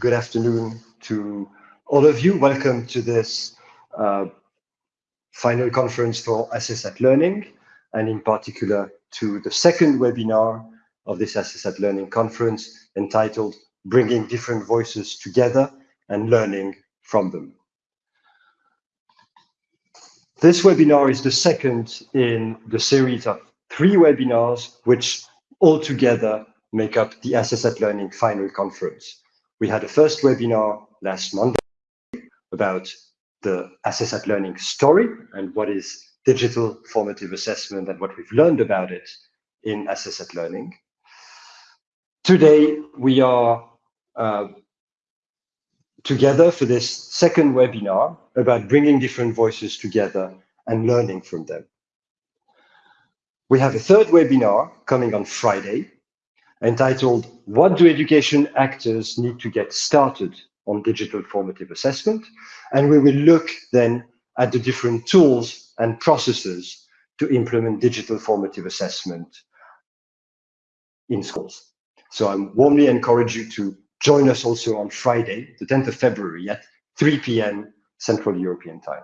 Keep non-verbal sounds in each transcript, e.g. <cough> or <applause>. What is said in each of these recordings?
good afternoon to all of you. Welcome to this uh, final conference for Assess at Learning, and in particular to the second webinar of this Assess at Learning conference entitled Bringing Different Voices Together and Learning from Them. This webinar is the second in the series of three webinars, which altogether make up the Assess at Learning final conference. We had a first webinar last Monday about the Assess at Learning story and what is digital formative assessment and what we've learned about it in Assess at Learning. Today, we are uh, together for this second webinar about bringing different voices together and learning from them. We have a third webinar coming on Friday entitled What Do Education Actors Need to Get Started on Digital Formative Assessment? And we will look then at the different tools and processes to implement digital formative assessment in schools. So I warmly encourage you to join us also on Friday, the 10th of February at 3 p.m. Central European Time.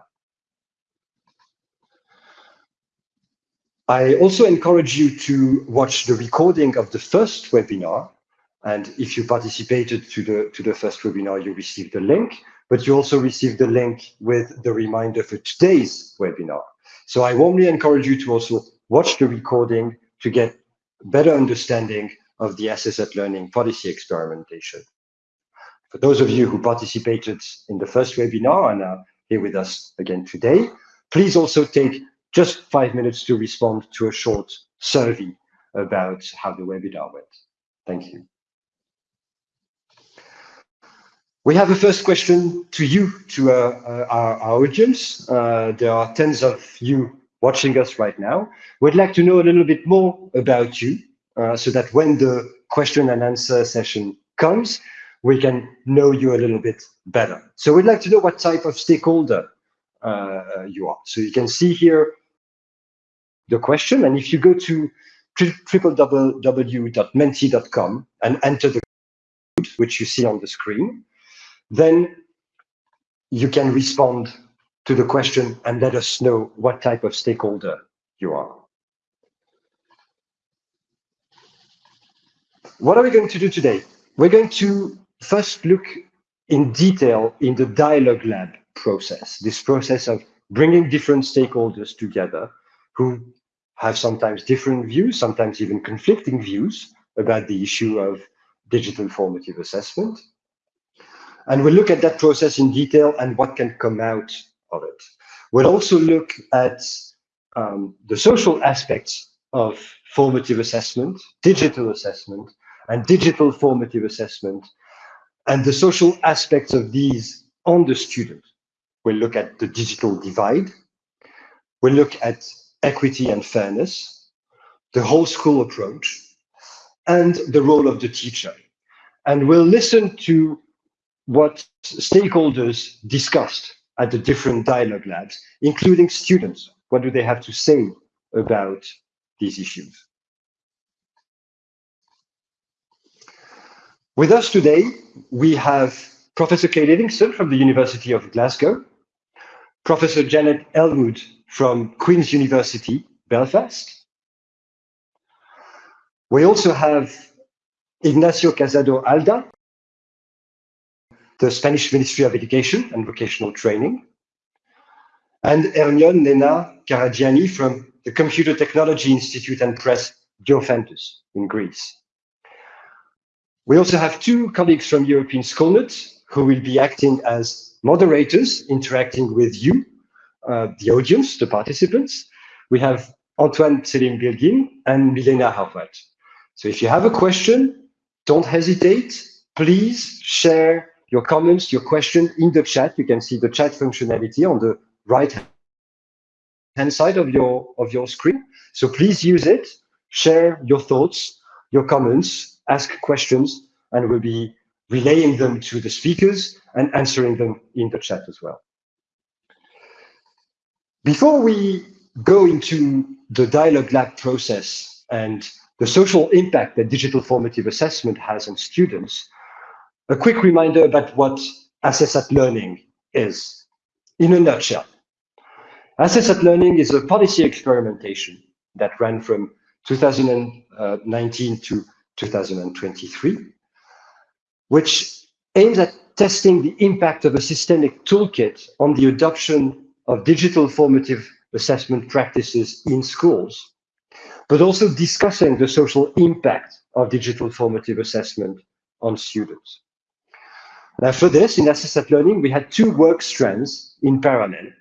I also encourage you to watch the recording of the first webinar. And if you participated to the, to the first webinar, you received the link, but you also received the link with the reminder for today's webinar. So I warmly encourage you to also watch the recording to get better understanding of the Assess Learning policy experimentation. For those of you who participated in the first webinar and are here with us again today, please also take just five minutes to respond to a short survey about how the webinar went. Thank you. We have a first question to you, to uh, uh, our, our, audience. Uh, there are tens of you watching us right now. We'd like to know a little bit more about you uh, so that when the question and answer session comes, we can know you a little bit better. So we'd like to know what type of stakeholder uh, you are. So you can see here the question. And if you go to www.menti.com and enter the code, which you see on the screen, then you can respond to the question and let us know what type of stakeholder you are. What are we going to do today? We're going to first look in detail in the dialogue lab process, this process of bringing different stakeholders together who have sometimes different views, sometimes even conflicting views about the issue of digital formative assessment. And we'll look at that process in detail and what can come out of it. We'll also look at um, the social aspects of formative assessment, digital assessment, and digital formative assessment, and the social aspects of these on the student. We'll look at the digital divide. We'll look at equity and fairness, the whole school approach, and the role of the teacher. And we'll listen to what stakeholders discussed at the different dialogue labs, including students. What do they have to say about these issues? With us today, we have Professor Kay Livingston from the University of Glasgow, Professor Janet Elwood from Queen's University, Belfast. We also have Ignacio Casado Alda, the Spanish Ministry of Education and Vocational Training, and Hermione Nena Karagianni from the Computer Technology Institute and Press Diophantus in Greece. We also have two colleagues from European Schoolnet who will be acting as moderators, interacting with you uh, the audience, the participants. We have Antoine Selim Bilgin and Milena Harvard. So if you have a question, don't hesitate. Please share your comments, your question in the chat. You can see the chat functionality on the right hand side of your of your screen. So please use it. Share your thoughts, your comments, ask questions, and we'll be relaying them to the speakers and answering them in the chat as well. Before we go into the dialogue lab process and the social impact that digital formative assessment has on students, a quick reminder about what Assess at Learning is, in a nutshell. Assess at Learning is a policy experimentation that ran from 2019 to 2023, which aims at testing the impact of a systemic toolkit on the adoption of digital formative assessment practices in schools, but also discussing the social impact of digital formative assessment on students. Now for this, in at Learning, we had two work strands in parallel.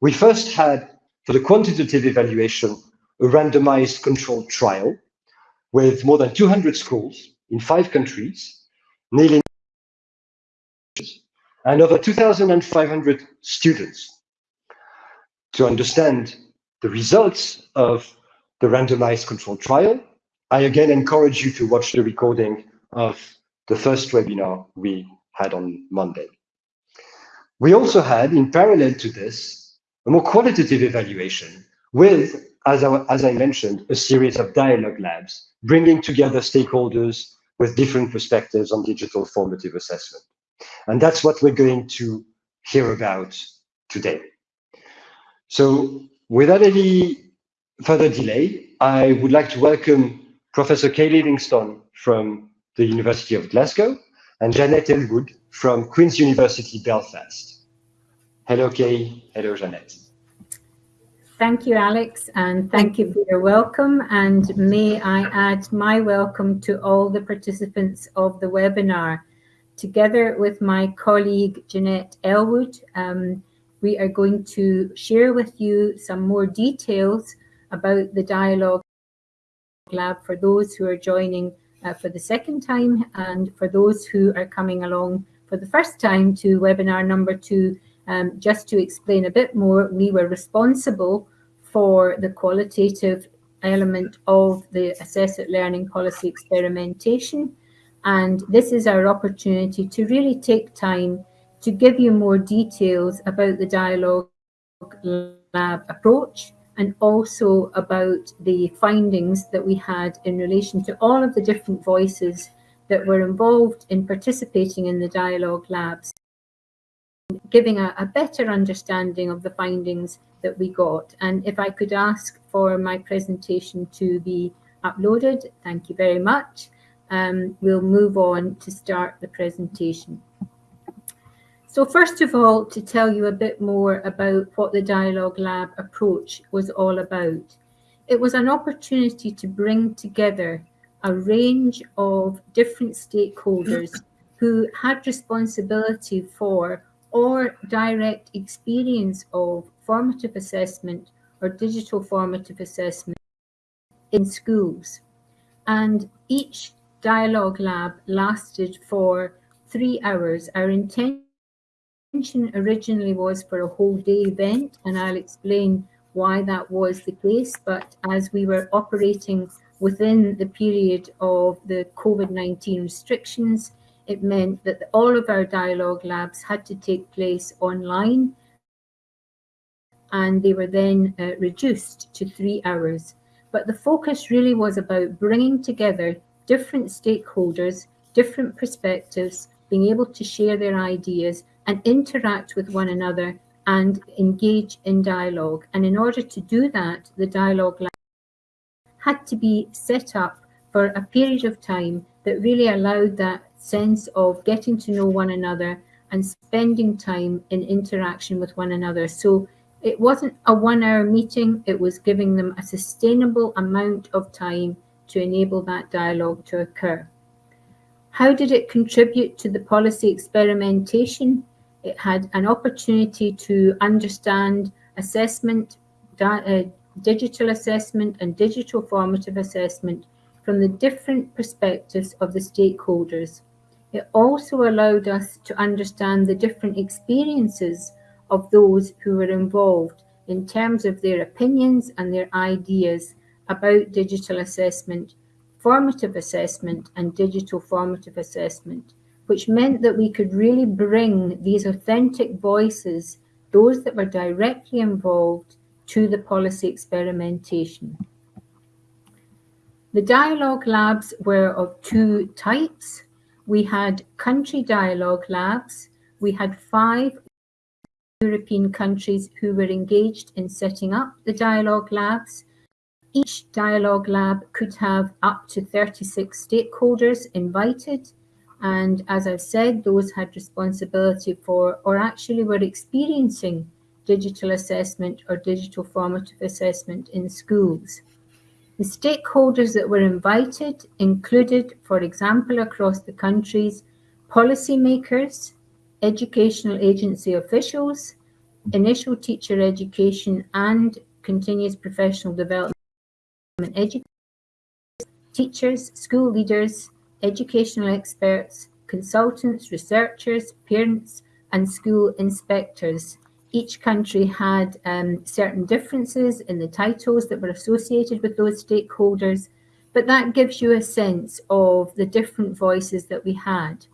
We first had, for the quantitative evaluation, a randomized controlled trial with more than 200 schools in five countries, nearly and over 2,500 students. To understand the results of the randomized controlled trial, I again encourage you to watch the recording of the first webinar we had on Monday. We also had, in parallel to this, a more qualitative evaluation with, as I, as I mentioned, a series of dialogue labs, bringing together stakeholders with different perspectives on digital formative assessment. And that's what we're going to hear about today. So without any further delay, I would like to welcome Professor Kay Livingston from the University of Glasgow, and Janet Elwood from Queen's University Belfast. Hello, Kay. Hello, Janet. Thank you, Alex, and thank you for your welcome. And may I add my welcome to all the participants of the webinar. Together with my colleague, Jeanette Elwood, um, we are going to share with you some more details about the dialogue lab for those who are joining uh, for the second time and for those who are coming along for the first time to webinar number two, um, just to explain a bit more, we were responsible for the qualitative element of the Assess at Learning policy experimentation. And this is our opportunity to really take time to give you more details about the dialogue lab approach and also about the findings that we had in relation to all of the different voices that were involved in participating in the dialogue labs, giving a, a, better understanding of the findings that we got. And if I could ask for my presentation to be uploaded, thank you very much. Um, we'll move on to start the presentation. So first of all, to tell you a bit more about what the Dialogue Lab approach was all about. It was an opportunity to bring together a range of different stakeholders <coughs> who had responsibility for or direct experience of formative assessment or digital formative assessment in schools. And each dialogue lab lasted for three hours. Our intention originally was for a whole day event, and I'll explain why that was the case. But as we were operating within the period of the COVID-19 restrictions, it meant that all of our dialogue labs had to take place online and they were then uh, reduced to three hours. But the focus really was about bringing together different stakeholders, different perspectives, being able to share their ideas and interact with one another and engage in dialogue. And in order to do that, the dialogue had to be set up for a period of time that really allowed that sense of getting to know one another and spending time in interaction with one another. So it wasn't a one hour meeting, it was giving them a sustainable amount of time to enable that dialogue to occur. How did it contribute to the policy experimentation? It had an opportunity to understand assessment, uh, digital assessment and digital formative assessment from the different perspectives of the stakeholders. It also allowed us to understand the different experiences of those who were involved in terms of their opinions and their ideas about digital assessment, formative assessment and digital formative assessment which meant that we could really bring these authentic voices, those that were directly involved, to the policy experimentation. The dialogue labs were of two types. we had country dialogue labs. We had five European countries who were engaged in setting up the dialogue labs. Each dialogue lab could have up to 36 stakeholders invited. And as I've said, those had responsibility for, or actually were experiencing digital assessment or digital formative assessment in schools. The stakeholders that were invited included, for example, across the countries, policymakers, educational agency officials, initial teacher education and continuous professional development educators, teachers, school leaders, educational experts, consultants, researchers, parents, and school inspectors each country had um, certain differences in the titles that were associated with those stakeholders, but that gives you a sense of the different voices that we had.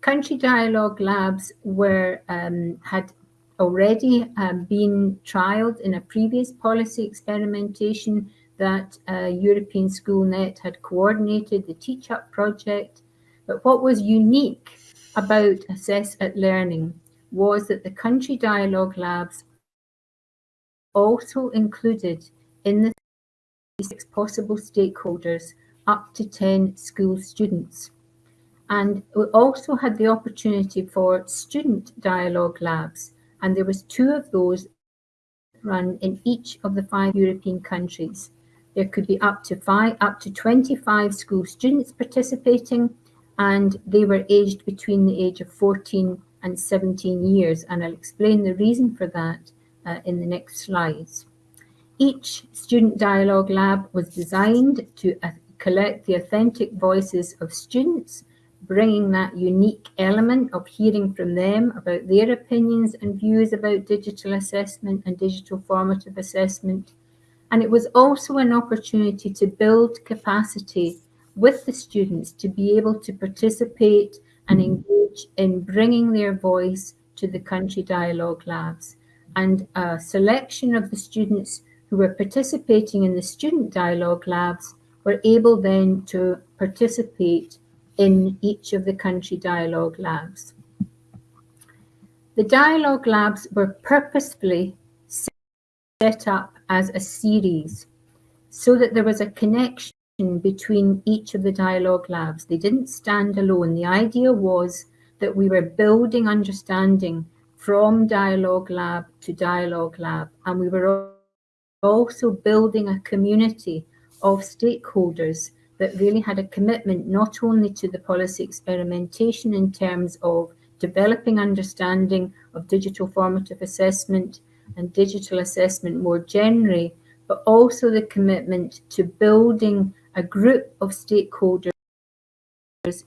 Country dialogue labs were um, had already um, been trialled in a previous policy experimentation that uh, European SchoolNet had coordinated, the Teach Up project. But what was unique about Assess at Learning was that the country dialogue labs also included in the six possible stakeholders up to 10 school students. And we also had the opportunity for student dialogue labs, and there was two of those run in each of the five European countries. There could be up to five, up to 25 school students participating, and they were aged between the age of 14 and 17 years, and I'll explain the reason for that uh, in the next slides. Each student dialogue lab was designed to uh, collect the authentic voices of students, bringing that unique element of hearing from them about their opinions and views about digital assessment and digital formative assessment. And it was also an opportunity to build capacity with the students to be able to participate and engage in bringing their voice to the country dialogue labs. And a selection of the students who were participating in the student dialogue labs were able then to participate in each of the country dialogue labs. The dialogue labs were purposefully set up as a series so that there was a connection between each of the dialogue labs. They didn't stand alone. The idea was that we were building understanding from dialogue lab to dialogue lab, and we were also building a community of stakeholders that really had a commitment not only to the policy experimentation in terms of developing understanding of digital formative assessment and digital assessment more generally, but also the commitment to building a group of stakeholders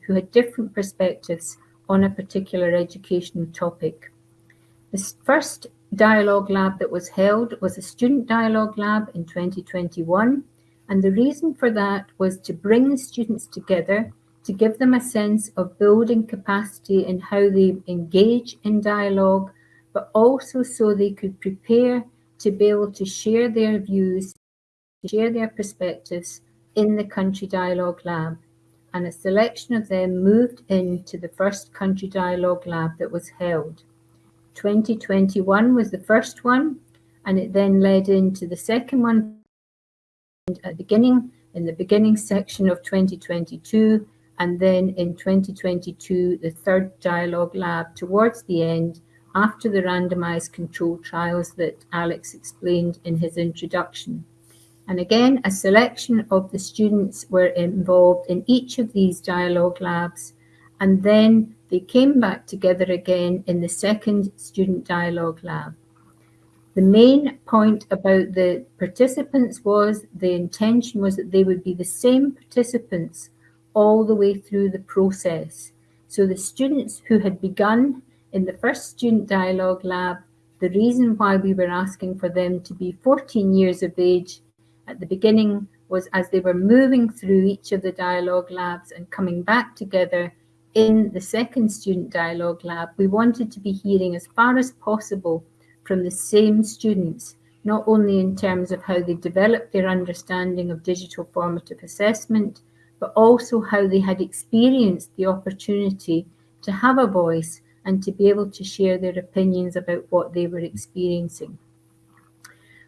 who had different perspectives on a particular educational topic. The first dialogue lab that was held was a student dialogue lab in 2021. And the reason for that was to bring the students together, to give them a sense of building capacity in how they engage in dialogue, but also so they could prepare to be able to share their views, share their perspectives in the Country Dialogue Lab, and a selection of them moved into the first Country Dialogue Lab that was held. 2021 was the first one, and it then led into the second one at the beginning, in the beginning section of 2022, and then in 2022, the third dialogue lab towards the end, after the randomized control trials that Alex explained in his introduction. And again, a selection of the students were involved in each of these dialogue labs. And then they came back together again in the second student dialogue lab. The main point about the participants was the intention was that they would be the same participants all the way through the process. So the students who had begun in the first student dialogue lab, the reason why we were asking for them to be 14 years of age at the beginning was as they were moving through each of the dialogue labs and coming back together in the second student dialogue lab, we wanted to be hearing as far as possible from the same students, not only in terms of how they developed their understanding of digital formative assessment, but also how they had experienced the opportunity to have a voice and to be able to share their opinions about what they were experiencing.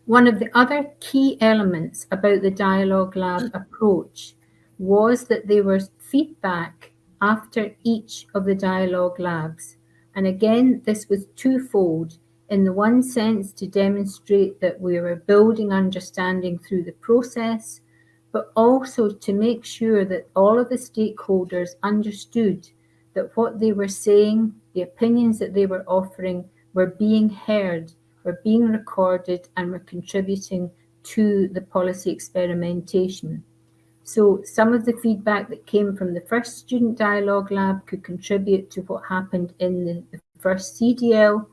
One of the other key elements about the Dialogue Lab approach was that there was feedback after each of the Dialogue Labs. And again, this was twofold. In the one sense, to demonstrate that we were building understanding through the process, but also to make sure that all of the stakeholders understood that what they were saying, the opinions that they were offering, were being heard, were being recorded, and were contributing to the policy experimentation. So some of the feedback that came from the first student dialogue lab could contribute to what happened in the, first CDL.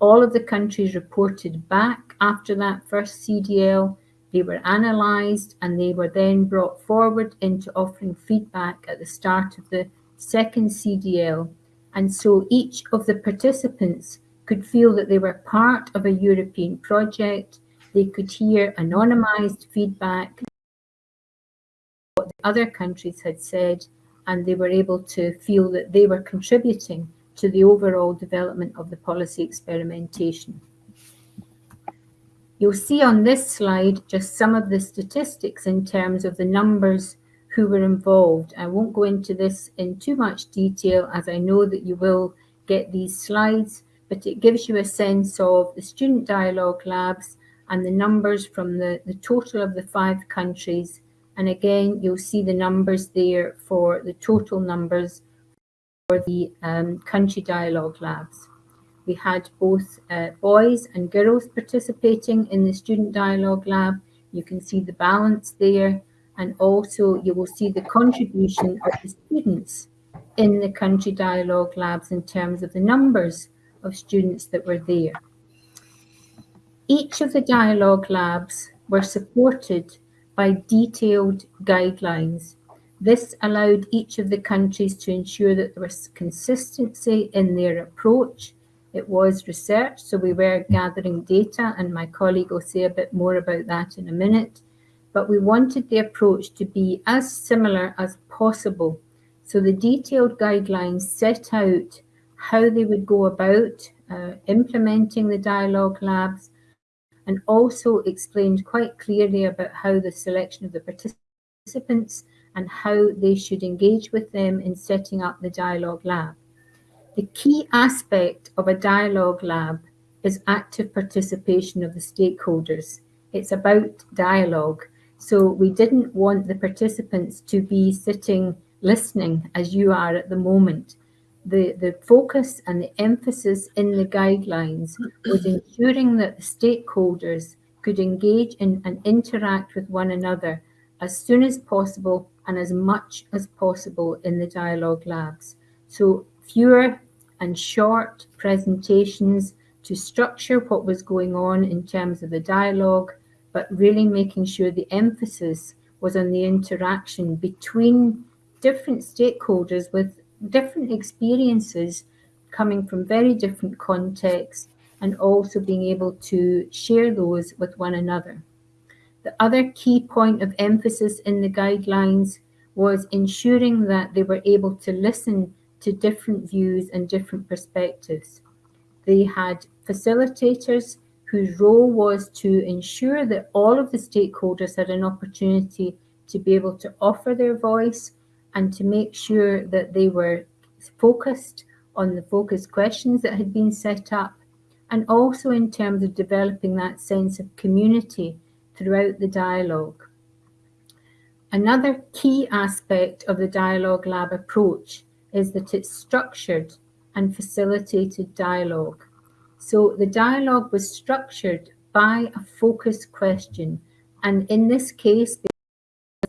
All of the countries reported back after that first CDL they were analysed and they were then brought forward into offering feedback at the start of the second CDL. And so each of the participants could feel that they were part of a European project. They could hear anonymised feedback, what the other countries had said, and they were able to feel that they were contributing to the overall development of the policy experimentation. You'll see on this slide just some of the statistics in terms of the numbers who were involved. I won't go into this in too much detail as I know that you will get these slides, but it gives you a sense of the student dialogue labs and the numbers from the, the total of the five countries. And again, you'll see the numbers there for the total numbers for the um, country dialogue labs. We had both uh, boys and girls participating in the Student Dialogue Lab. You can see the balance there. And also you will see the contribution of the students in the country dialogue labs in terms of the numbers of students that were there. Each of the dialogue labs were supported by detailed guidelines. This allowed each of the countries to ensure that there was consistency in their approach it was research, so we were gathering data, and my colleague will say a bit more about that in a minute. But we wanted the approach to be as similar as possible. So the detailed guidelines set out how they would go about uh, implementing the dialogue labs and also explained quite clearly about how the selection of the participants and how they should engage with them in setting up the dialogue lab. The key aspect of a dialogue lab is active participation of the stakeholders. It's about dialogue. So we didn't want the participants to be sitting listening as you are at the moment. The, the focus and the emphasis in the guidelines was ensuring that the stakeholders could engage in and interact with one another as soon as possible and as much as possible in the dialogue labs. So fewer and short presentations to structure what was going on in terms of the dialogue, but really making sure the emphasis was on the interaction between different stakeholders with different experiences coming from very different contexts and also being able to share those with one another. The other key point of emphasis in the guidelines was ensuring that they were able to listen to different views and different perspectives. They had facilitators whose role was to ensure that all of the stakeholders had an opportunity to be able to offer their voice and to make sure that they were focused on the focus questions that had been set up and also in terms of developing that sense of community throughout the dialogue. Another key aspect of the Dialogue Lab approach is that it's structured and facilitated dialogue. So the dialogue was structured by a focus question. And in this case,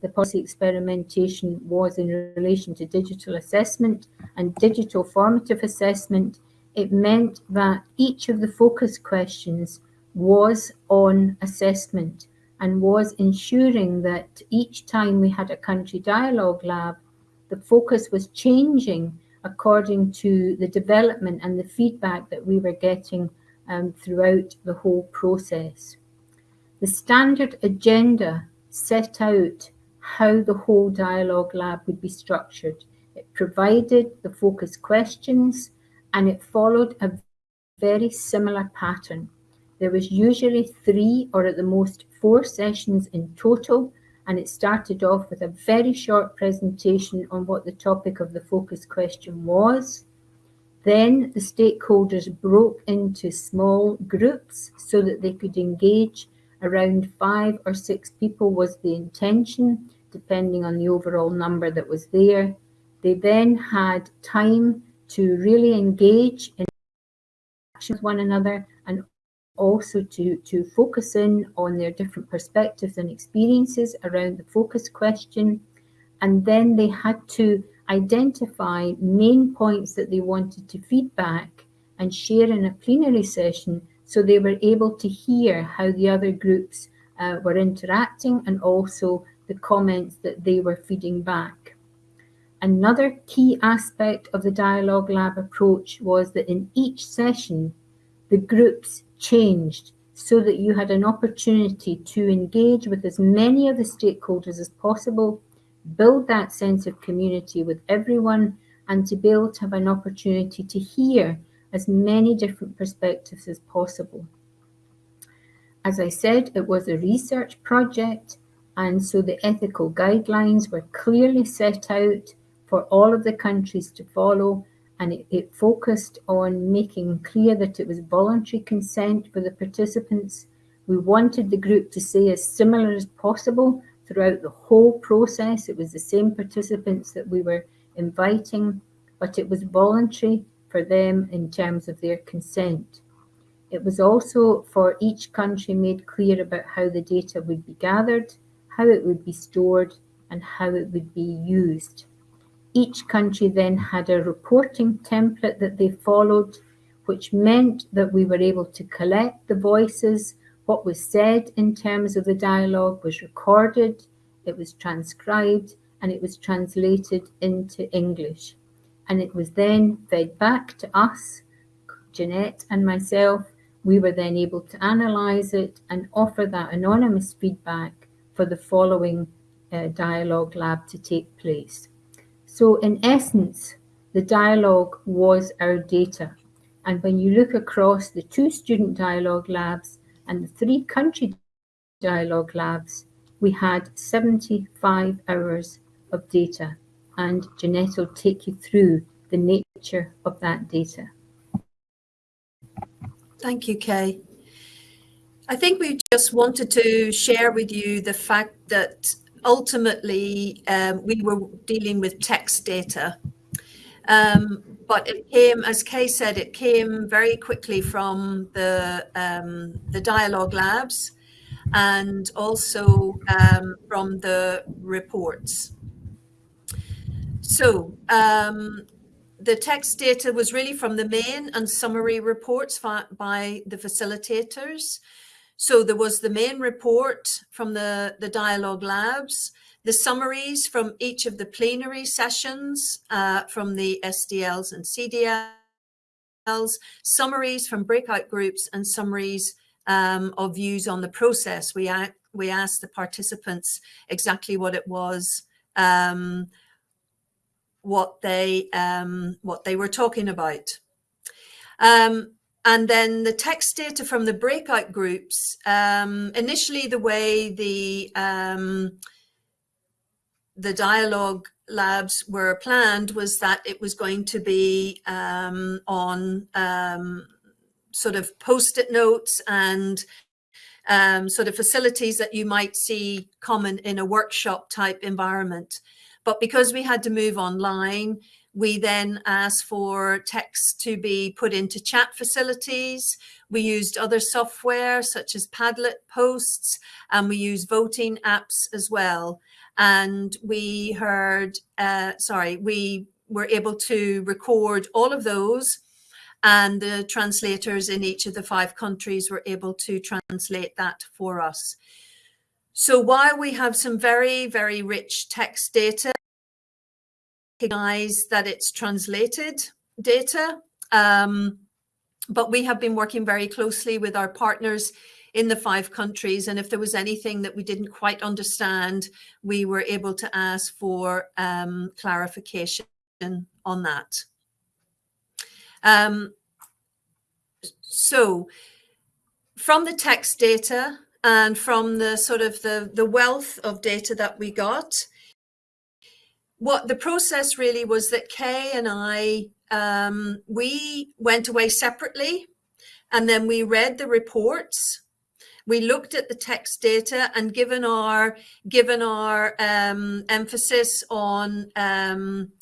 the policy experimentation was in relation to digital assessment and digital formative assessment, it meant that each of the focus questions was on assessment and was ensuring that each time we had a country dialogue lab, the focus was changing according to the development and the feedback that we were getting um, throughout the whole process. The standard agenda set out how the whole dialogue lab would be structured. It provided the focus questions and it followed a very similar pattern. There was usually three or at the most four sessions in total and it started off with a very short presentation on what the topic of the focus question was. Then the stakeholders broke into small groups so that they could engage. Around five or six people was the intention, depending on the overall number that was there. They then had time to really engage in with one another also to, to focus in on their different perspectives and experiences around the focus question. And then they had to identify main points that they wanted to feedback and share in a plenary session so they were able to hear how the other groups uh, were interacting and also the comments that they were feeding back. Another key aspect of the Dialogue Lab approach was that in each session, the groups changed so that you had an opportunity to engage with as many of the stakeholders as possible, build that sense of community with everyone, and to be able to have an opportunity to hear as many different perspectives as possible. As I said, it was a research project, and so the ethical guidelines were clearly set out for all of the countries to follow and it, it, focused on making clear that it was voluntary consent for the participants. We wanted the group to say as similar as possible throughout the whole process. It was the same participants that we were inviting, but it was voluntary for them in terms of their consent. It was also for each country made clear about how the data would be gathered, how it would be stored, and how it would be used. Each country then had a reporting template that they followed, which meant that we were able to collect the voices. What was said in terms of the dialogue was recorded, it was transcribed, and it was translated into English. And it was then fed back to us, Jeanette and myself. We were then able to analyse it and offer that anonymous feedback for the following uh, dialogue lab to take place. So in essence, the dialogue was our data. And when you look across the two student dialogue labs and the three country dialogue labs, we had 75 hours of data. And Jeanette will take you through the nature of that data. Thank you, Kay. I think we just wanted to share with you the fact that ultimately um, we were dealing with text data. Um, but it came, as Kay said, it came very quickly from the, um, the dialogue labs and also um, from the reports. So um, the text data was really from the main and summary reports by the facilitators. So there was the main report from the, the dialogue labs, the summaries from each of the plenary sessions uh, from the SDLs and CDLs, summaries from breakout groups and summaries um, of views on the process. We, we asked the participants exactly what it was, um, what they um, what they were talking about. Um, and then the text data from the breakout groups, um, initially the way the, um, the dialogue labs were planned was that it was going to be um, on um, sort of post-it notes and um, sort of facilities that you might see common in a workshop type environment. But because we had to move online, we then asked for text to be put into chat facilities. We used other software such as Padlet posts, and we use voting apps as well. And we heard, uh, sorry, we were able to record all of those and the translators in each of the five countries were able to translate that for us. So while we have some very, very rich text data, recognize that it's translated data. Um, but we have been working very closely with our partners in the five countries. And if there was anything that we didn't quite understand, we were able to ask for um, clarification on that. Um, so from the text data and from the sort of the, the wealth of data that we got, what the process really was that Kay and I, um, we went away separately and then we read the reports. We looked at the text data and given our given our um, emphasis on um,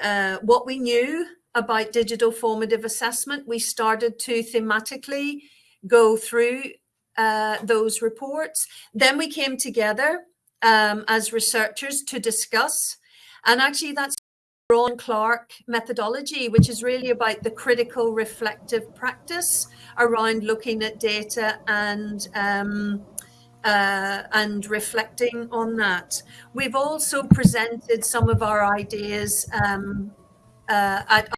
uh, what we knew about digital formative assessment, we started to thematically go through uh, those reports. Then we came together um, as researchers to discuss. And actually that's Braun Clarke methodology, which is really about the critical reflective practice around looking at data and um, uh, and reflecting on that. We've also presented some of our ideas um, uh, at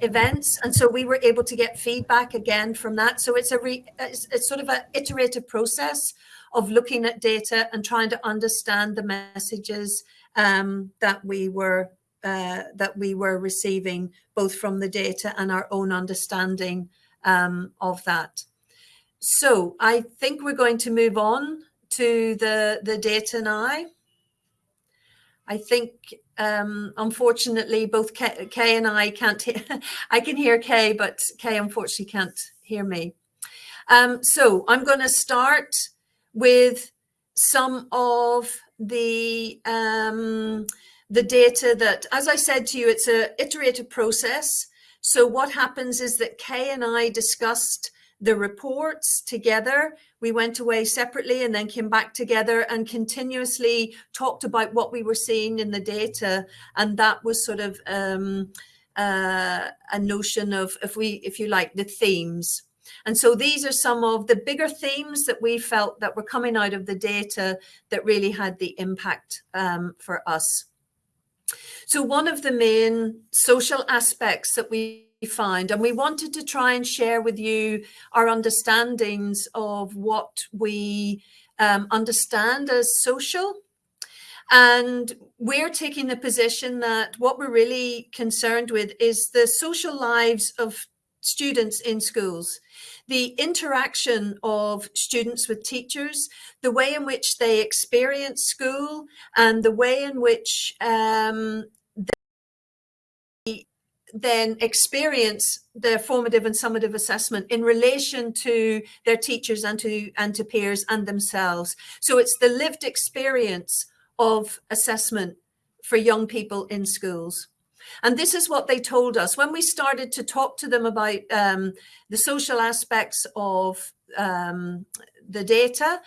events and so we were able to get feedback again from that so it's a re, it's, it's sort of an iterative process of looking at data and trying to understand the messages um, that we were uh, that we were receiving both from the data and our own understanding um, of that. So I think we're going to move on to the, the data now. I think, um, unfortunately, both Kay, Kay and I can't hear, <laughs> I can hear Kay, but Kay unfortunately can't hear me. Um, so I'm going to start with some of the um, the data that, as I said to you, it's a iterative process. So what happens is that Kay and I discussed the reports together. We went away separately and then came back together and continuously talked about what we were seeing in the data. And that was sort of um, uh, a notion of, if we, if you like, the themes. And so these are some of the bigger themes that we felt that were coming out of the data that really had the impact um, for us. So one of the main social aspects that we find, and we wanted to try and share with you our understandings of what we um, understand as social. And we're taking the position that what we're really concerned with is the social lives of students in schools the interaction of students with teachers, the way in which they experience school and the way in which um, they then experience their formative and summative assessment in relation to their teachers and to and to peers and themselves. So it's the lived experience of assessment for young people in schools. And this is what they told us when we started to talk to them about um, the social aspects of um, the data.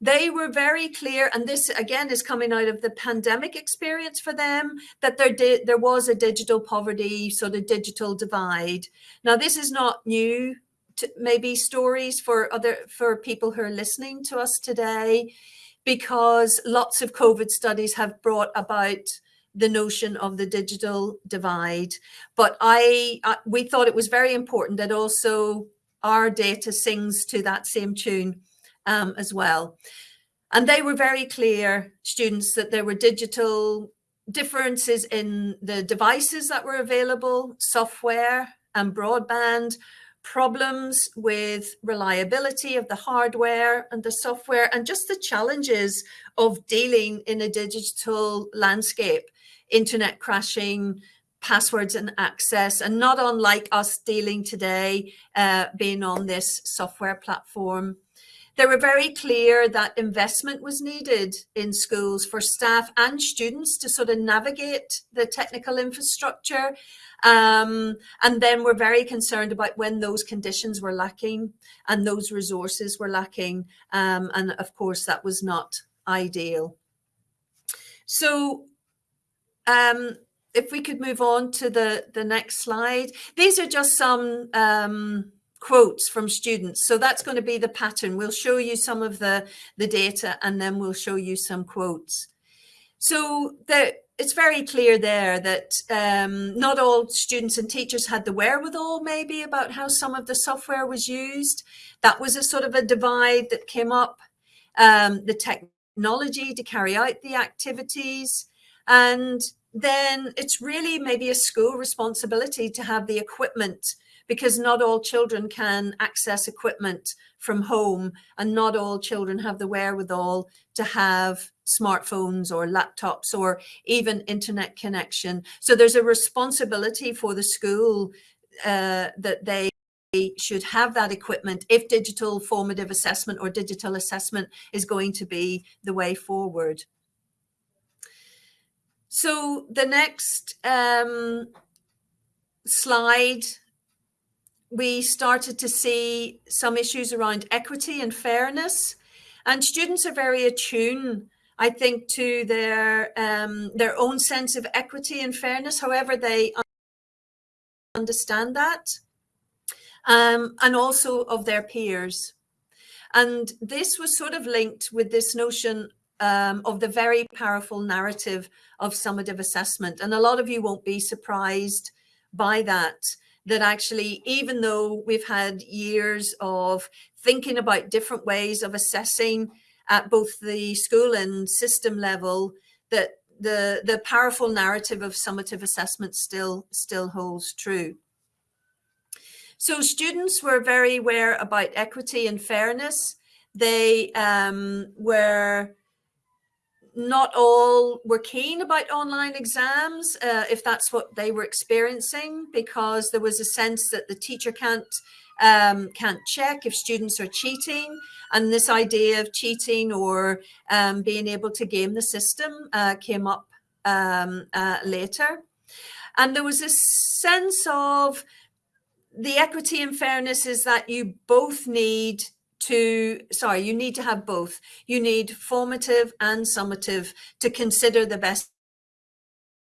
They were very clear, and this again is coming out of the pandemic experience for them, that there there was a digital poverty, sort of digital divide. Now, this is not new to maybe stories for other for people who are listening to us today, because lots of COVID studies have brought about the notion of the digital divide. But I, I, we thought it was very important that also our data sings to that same tune um, as well. And they were very clear, students, that there were digital differences in the devices that were available, software and broadband, problems with reliability of the hardware and the software, and just the challenges of dealing in a digital landscape internet crashing, passwords and access, and not unlike us dealing today, uh, being on this software platform. They were very clear that investment was needed in schools for staff and students to sort of navigate the technical infrastructure. Um, and then we're very concerned about when those conditions were lacking and those resources were lacking. Um, and of course, that was not ideal. So um, if we could move on to the, the next slide. These are just some um, quotes from students. So that's going to be the pattern. We'll show you some of the, the data and then we'll show you some quotes. So the, it's very clear there that um, not all students and teachers had the wherewithal maybe about how some of the software was used. That was a sort of a divide that came up. Um, the technology to carry out the activities. And then it's really maybe a school responsibility to have the equipment because not all children can access equipment from home and not all children have the wherewithal to have smartphones or laptops or even internet connection. So there's a responsibility for the school uh, that they should have that equipment if digital formative assessment or digital assessment is going to be the way forward. So the next um, slide we started to see some issues around equity and fairness. And students are very attuned, I think, to their, um, their own sense of equity and fairness, however they understand that, um, and also of their peers. And this was sort of linked with this notion um, of the very powerful narrative of summative assessment. And a lot of you won't be surprised by that that actually, even though we've had years of thinking about different ways of assessing at both the school and system level, that the, the powerful narrative of summative assessment still, still holds true. So students were very aware about equity and fairness. They um, were not all were keen about online exams uh, if that's what they were experiencing because there was a sense that the teacher can't um, can't check if students are cheating. And this idea of cheating or um, being able to game the system uh, came up um, uh, later. And there was a sense of the equity and fairness is that you both need to, sorry, you need to have both. You need formative and summative to consider the best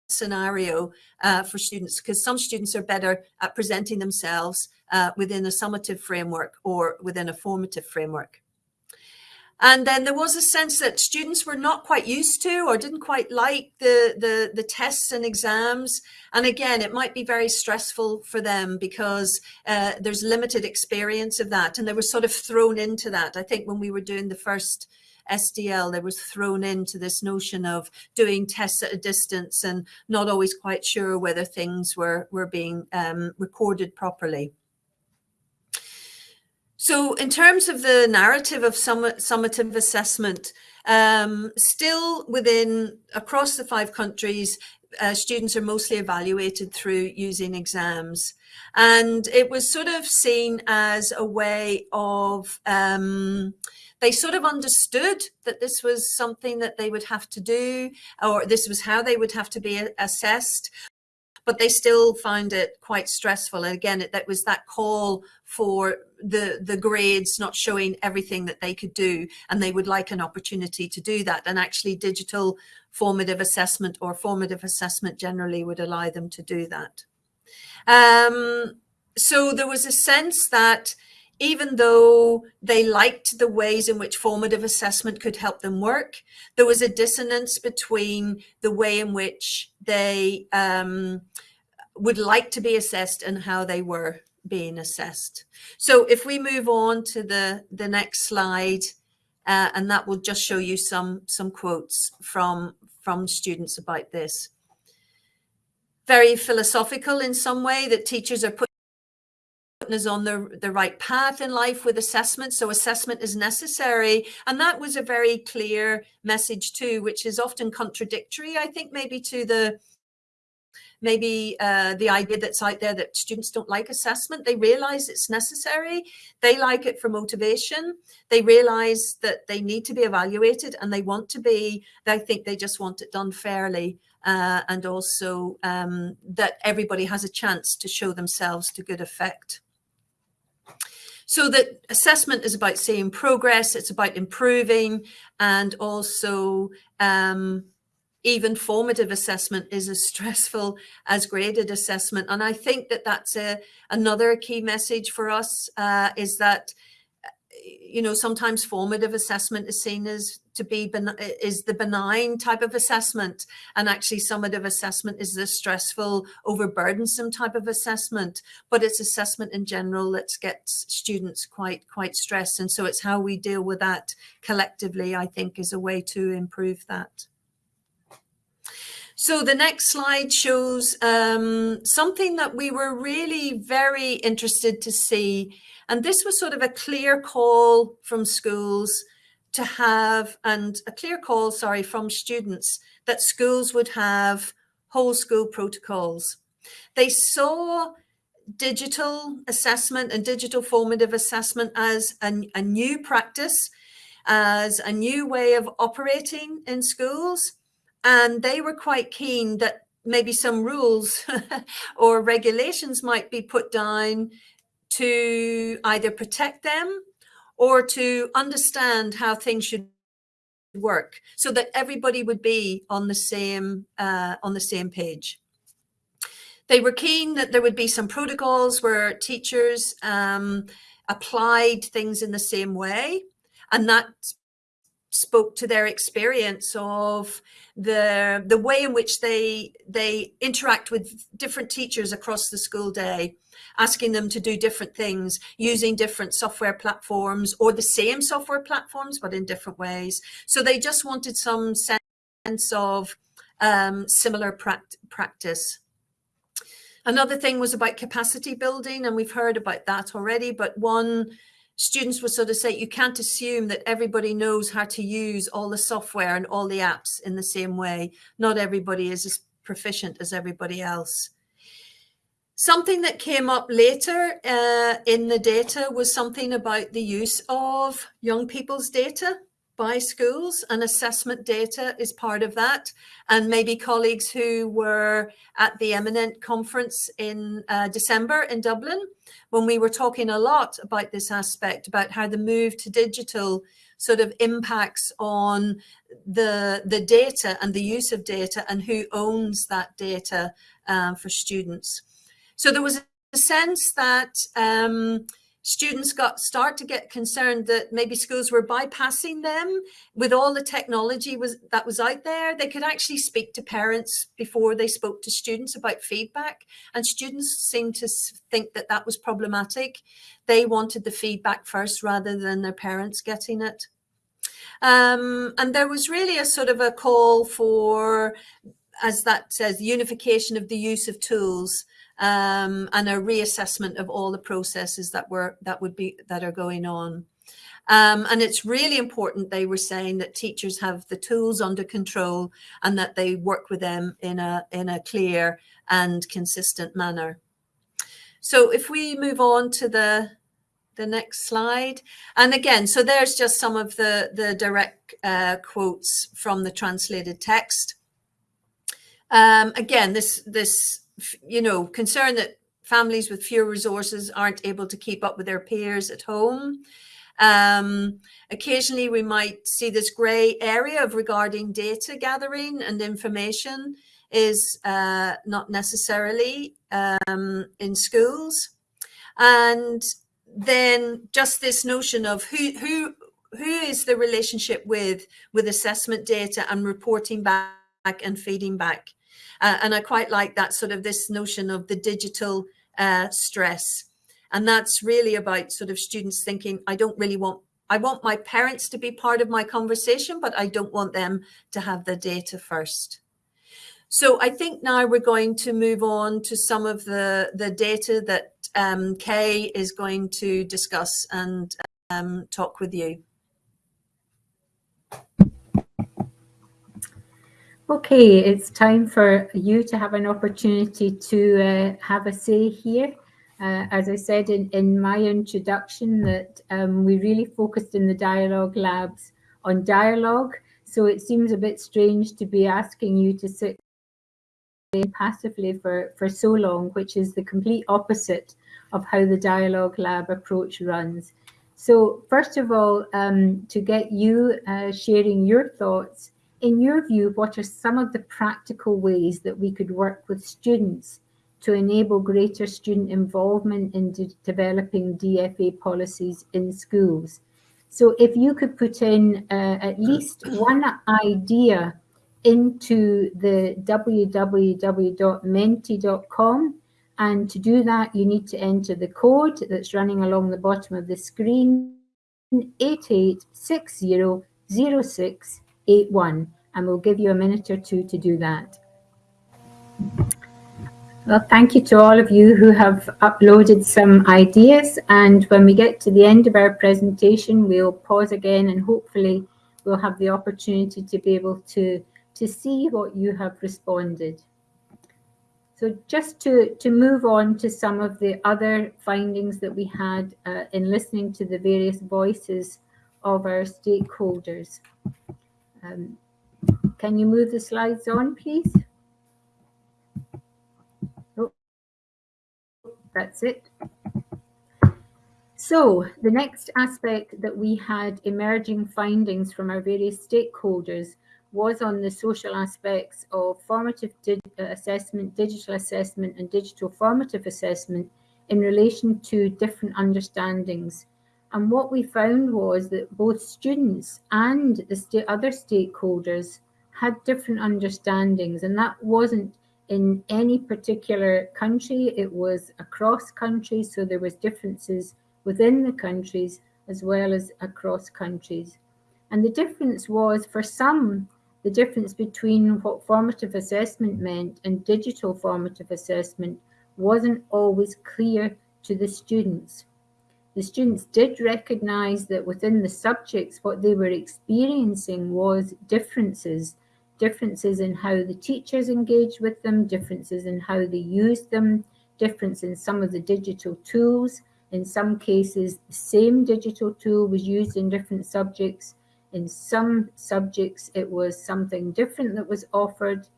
scenario uh, for students because some students are better at presenting themselves uh, within a summative framework or within a formative framework. And then there was a sense that students were not quite used to or didn't quite like the, the, the tests and exams. And again, it might be very stressful for them because uh, there's limited experience of that. And they were sort of thrown into that. I think when we were doing the first SDL, they was thrown into this notion of doing tests at a distance and not always quite sure whether things were, were being um, recorded properly. So in terms of the narrative of summative assessment, um, still within across the five countries, uh, students are mostly evaluated through using exams. And it was sort of seen as a way of, um, they sort of understood that this was something that they would have to do, or this was how they would have to be assessed but they still found it quite stressful. And again, it, that was that call for the, the grades not showing everything that they could do. And they would like an opportunity to do that. And actually digital formative assessment or formative assessment generally would allow them to do that. Um, so there was a sense that even though they liked the ways in which formative assessment could help them work, there was a dissonance between the way in which they um, would like to be assessed and how they were being assessed. So if we move on to the, the next slide, uh, and that will just show you some, some quotes from, from students about this. Very philosophical in some way that teachers are put is on the, the right path in life with assessment. So assessment is necessary. And that was a very clear message too, which is often contradictory, I think, maybe to the maybe uh, the idea that's out there that students don't like assessment. They realize it's necessary. They like it for motivation. They realize that they need to be evaluated and they want to be, I think they just want it done fairly. Uh, and also um, that everybody has a chance to show themselves to good effect. So that assessment is about seeing progress, it's about improving and also um, even formative assessment is as <laughs> stressful as graded assessment. And I think that that's a, another key message for us uh, is that you know, sometimes formative assessment is seen as to be is the benign type of assessment, and actually summative assessment is the stressful, overburdensome type of assessment. But it's assessment in general that gets students quite quite stressed, and so it's how we deal with that collectively. I think is a way to improve that. So the next slide shows um, something that we were really very interested to see and this was sort of a clear call from schools to have, and a clear call, sorry, from students that schools would have whole school protocols. They saw digital assessment and digital formative assessment as a, a new practice, as a new way of operating in schools. And they were quite keen that maybe some rules <laughs> or regulations might be put down to either protect them or to understand how things should work so that everybody would be on the same uh, on the same page. They were keen that there would be some protocols where teachers um, applied things in the same way and that spoke to their experience of the the way in which they they interact with different teachers across the school day asking them to do different things using different software platforms or the same software platforms, but in different ways. So they just wanted some sense of um, similar practice. Another thing was about capacity building, and we've heard about that already, but one students would sort of say you can't assume that everybody knows how to use all the software and all the apps in the same way. Not everybody is as proficient as everybody else. Something that came up later uh, in the data was something about the use of young people's data by schools and assessment data is part of that. And maybe colleagues who were at the Eminent conference in uh, December in Dublin, when we were talking a lot about this aspect, about how the move to digital sort of impacts on the, the data and the use of data and who owns that data uh, for students. So there was a sense that um, students got start to get concerned that maybe schools were bypassing them with all the technology was that was out there. They could actually speak to parents before they spoke to students about feedback and students seemed to think that that was problematic. They wanted the feedback first rather than their parents getting it. Um, and there was really a sort of a call for as that says unification of the use of tools um, and a reassessment of all the processes that were that would be that are going on. Um, and it's really important, they were saying, that teachers have the tools under control and that they work with them in a, in a clear and consistent manner. So if we move on to the, the next slide. And again, so there's just some of the, the direct uh, quotes from the translated text. Um, again, this, this you know, concern that families with fewer resources aren't able to keep up with their peers at home. Um, occasionally, we might see this grey area of regarding data gathering and information is uh, not necessarily um, in schools. And then just this notion of who, who, who is the relationship with, with assessment data and reporting back and feeding back. Uh, and I quite like that sort of this notion of the digital uh, stress. And that's really about sort of students thinking, I don't really want, I want my parents to be part of my conversation, but I don't want them to have the data first. So I think now we're going to move on to some of the, the data that um, Kay is going to discuss and um, talk with you. Okay, it's time for you to have an opportunity to uh, have a say here. Uh, as I said in, in my introduction that um, we really focused in the dialogue labs on dialogue. So it seems a bit strange to be asking you to sit passively for, for so long, which is the complete opposite of how the dialogue lab approach runs. So first of all, um, to get you uh, sharing your thoughts in your view, what are some of the practical ways that we could work with students to enable greater student involvement in de developing DFA policies in schools. So if you could put in uh, at least one idea into the www.menti.com and to do that you need to enter the code that's running along the bottom of the screen 88600681 and we'll give you a minute or two to do that. Well, thank you to all of you who have uploaded some ideas. And when we get to the end of our presentation, we'll pause again and hopefully we'll have the opportunity to be able to, to see what you have responded. So just to, to move on to some of the other findings that we had uh, in listening to the various voices of our stakeholders. Um, can you move the slides on, please? that's it. So the next aspect that we had emerging findings from our various stakeholders was on the social aspects of formative di uh, assessment, digital assessment and digital formative assessment in relation to different understandings. And what we found was that both students and the st other stakeholders had different understandings and that wasn't in any particular country. It was across countries, so there was differences within the countries as well as across countries. And the difference was for some, the difference between what formative assessment meant and digital formative assessment wasn't always clear to the students. The students did recognize that within the subjects, what they were experiencing was differences differences in how the teachers engaged with them, differences in how they used them, difference in some of the digital tools. In some cases, the same digital tool was used in different subjects. In some subjects, it was something different that was offered.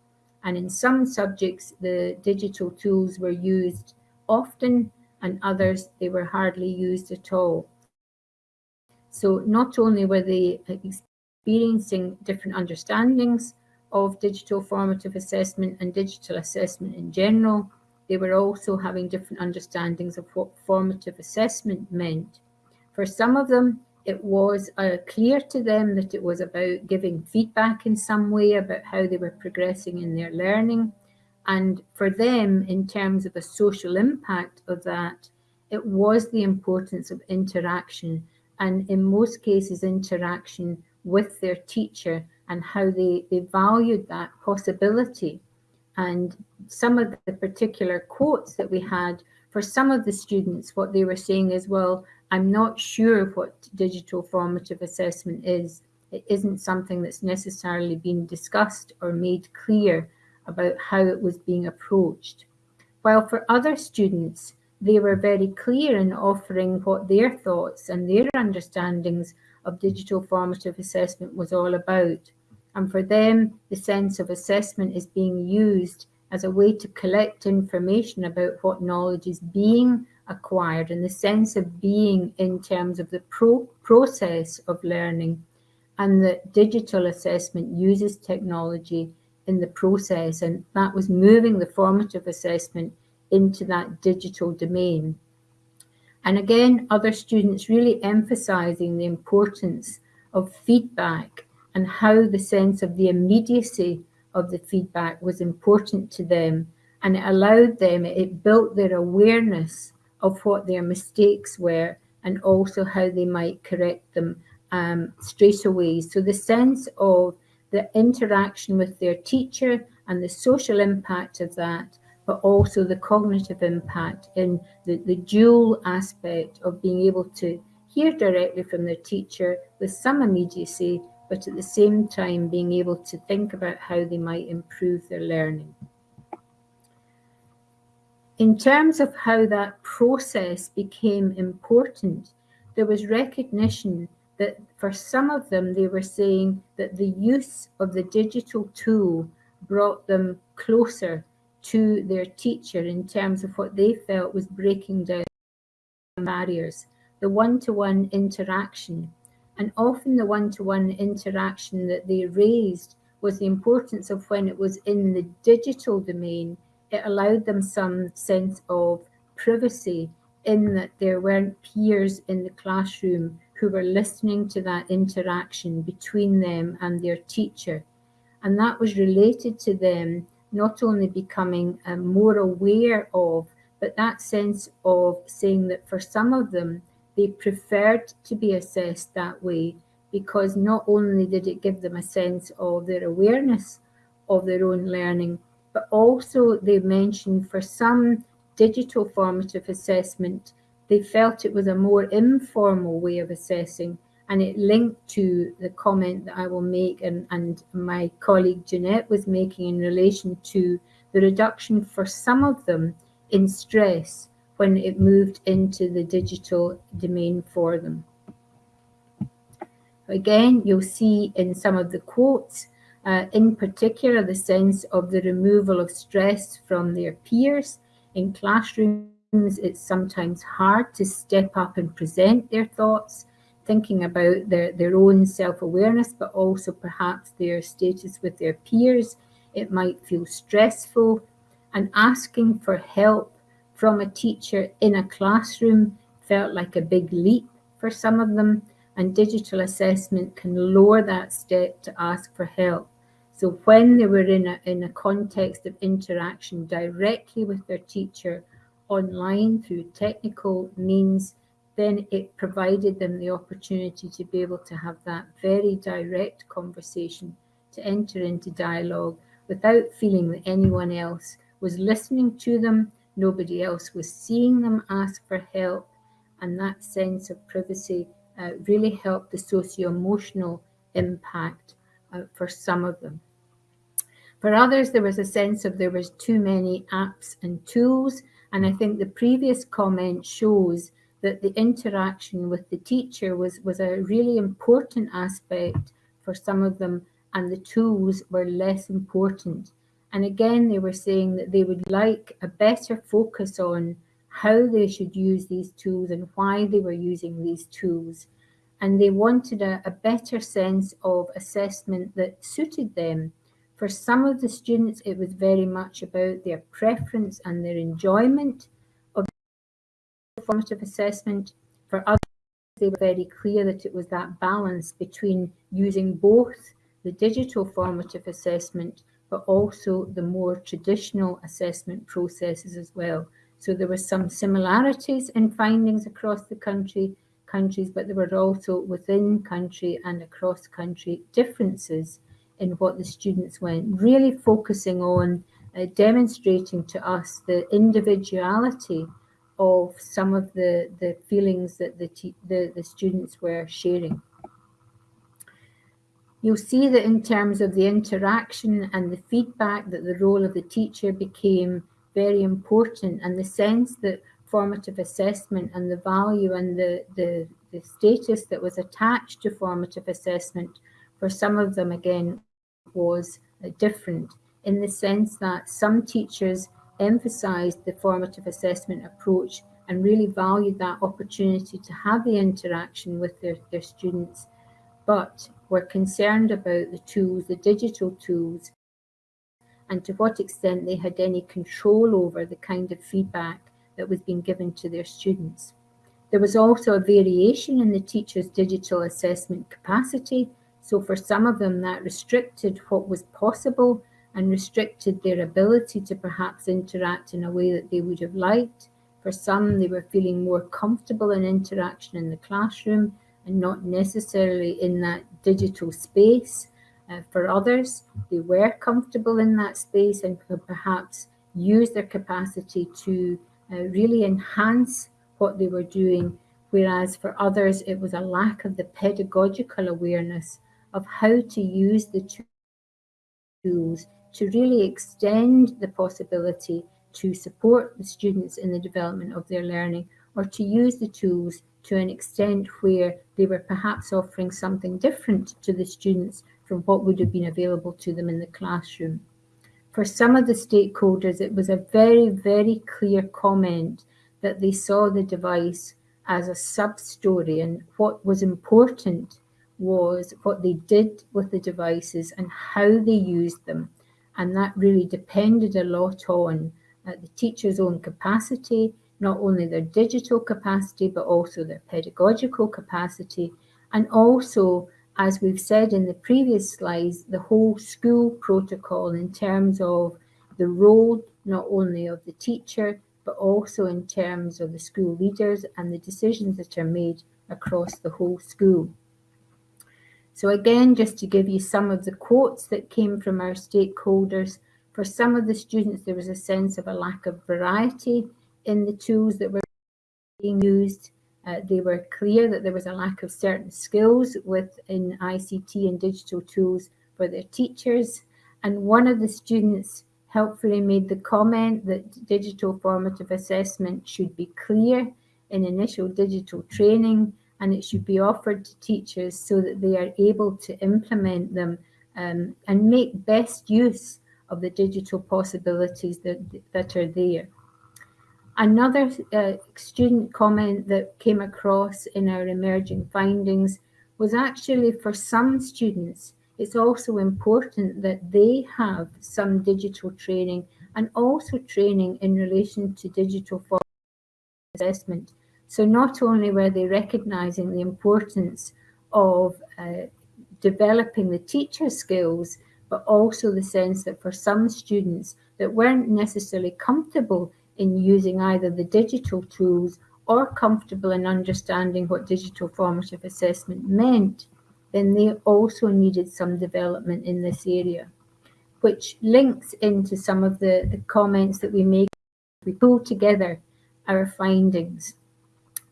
And in some subjects, the digital tools were used often and others, they were hardly used at all. So not only were they experiencing different understandings, of digital formative assessment and digital assessment in general. They were also having different understandings of what formative assessment meant. For some of them, it was uh, clear to them that it was about giving feedback in some way about how they were progressing in their learning. And for them, in terms of a social impact of that, it was the importance of interaction and in most cases interaction with their teacher and how they, they valued that possibility. And some of the particular quotes that we had for some of the students, what they were saying is, well, I'm not sure what digital formative assessment is. It isn't something that's necessarily been discussed or made clear about how it was being approached. While for other students, they were very clear in offering what their thoughts and their understandings of digital formative assessment was all about. And for them, the sense of assessment is being used as a way to collect information about what knowledge is being acquired and the sense of being in terms of the pro process of learning and that digital assessment uses technology in the process and that was moving the formative assessment into that digital domain. And again, other students really emphasizing the importance of feedback and how the sense of the immediacy of the feedback was important to them. And it allowed them, it built their awareness of what their mistakes were and also how they might correct them um, straight away. So the sense of the interaction with their teacher and the social impact of that but also the cognitive impact in the, the dual aspect of being able to hear directly from their teacher with some immediacy, but at the same time being able to think about how they might improve their learning. In terms of how that process became important, there was recognition that for some of them, they were saying that the use of the digital tool brought them closer to their teacher in terms of what they felt was breaking down barriers, the one-to-one -one interaction. And often the one-to-one -one interaction that they raised was the importance of when it was in the digital domain, it allowed them some sense of privacy in that there weren't peers in the classroom who were listening to that interaction between them and their teacher. And that was related to them not only becoming um, more aware of, but that sense of saying that for some of them, they preferred to be assessed that way because not only did it give them a sense of their awareness of their own learning, but also they mentioned for some digital formative assessment, they felt it was a more informal way of assessing and it linked to the comment that I will make and, and my colleague Jeanette was making in relation to the reduction for some of them in stress when it moved into the digital domain for them. Again, you'll see in some of the quotes, uh, in particular, the sense of the removal of stress from their peers. In classrooms, it's sometimes hard to step up and present their thoughts, thinking about their, their own self-awareness, but also perhaps their status with their peers. It might feel stressful and asking for help from a teacher in a classroom felt like a big leap for some of them and digital assessment can lower that step to ask for help. So when they were in a, in a context of interaction directly with their teacher online through technical means, then it provided them the opportunity to be able to have that very direct conversation, to enter into dialogue without feeling that anyone else was listening to them, nobody else was seeing them ask for help, and that sense of privacy uh, really helped the socio-emotional impact uh, for some of them. For others, there was a sense of there was too many apps and tools, and I think the previous comment shows that the interaction with the teacher was, was a really important aspect for some of them, and the tools were less important. And again, they were saying that they would like a better focus on how they should use these tools and why they were using these tools. And they wanted a, a better sense of assessment that suited them. For some of the students, it was very much about their preference and their enjoyment of formative assessment. For others, they were very clear that it was that balance between using both the digital formative assessment but also the more traditional assessment processes as well. So there were some similarities in findings across the country, countries, but there were also within country and across country differences in what the students went, really focusing on uh, demonstrating to us the individuality of some of the, the feelings that the, the, the students were sharing. You'll see that in terms of the interaction and the feedback that the role of the teacher became very important and the sense that formative assessment and the value and the, the, the status that was attached to formative assessment for some of them again was uh, different in the sense that some teachers emphasized the formative assessment approach and really valued that opportunity to have the interaction with their, their students but were concerned about the tools, the digital tools, and to what extent they had any control over the kind of feedback that was being given to their students. There was also a variation in the teacher's digital assessment capacity. So for some of them, that restricted what was possible and restricted their ability to perhaps interact in a way that they would have liked. For some, they were feeling more comfortable in interaction in the classroom and not necessarily in that digital space. Uh, for others, they were comfortable in that space and could perhaps use their capacity to uh, really enhance what they were doing. Whereas for others, it was a lack of the pedagogical awareness of how to use the tools to really extend the possibility to support the students in the development of their learning or to use the tools to an extent where they were perhaps offering something different to the students from what would have been available to them in the classroom. For some of the stakeholders, it was a very, very clear comment that they saw the device as a sub-story and what was important was what they did with the devices and how they used them. And that really depended a lot on uh, the teacher's own capacity, not only their digital capacity, but also their pedagogical capacity, and also, as we've said in the previous slides, the whole school protocol in terms of the role not only of the teacher, but also in terms of the school leaders and the decisions that are made across the whole school. So again, just to give you some of the quotes that came from our stakeholders, for some of the students, there was a sense of a lack of variety in the tools that were being used. Uh, they were clear that there was a lack of certain skills within ICT and digital tools for their teachers. And one of the students helpfully made the comment that digital formative assessment should be clear in initial digital training and it should be offered to teachers so that they are able to implement them um, and make best use of the digital possibilities that, that are there. Another uh, student comment that came across in our emerging findings was actually for some students, it's also important that they have some digital training and also training in relation to digital assessment. So not only were they recognizing the importance of uh, developing the teacher skills, but also the sense that for some students that weren't necessarily comfortable in using either the digital tools or comfortable in understanding what digital formative assessment meant, then they also needed some development in this area, which links into some of the, the comments that we make. We pull together our findings.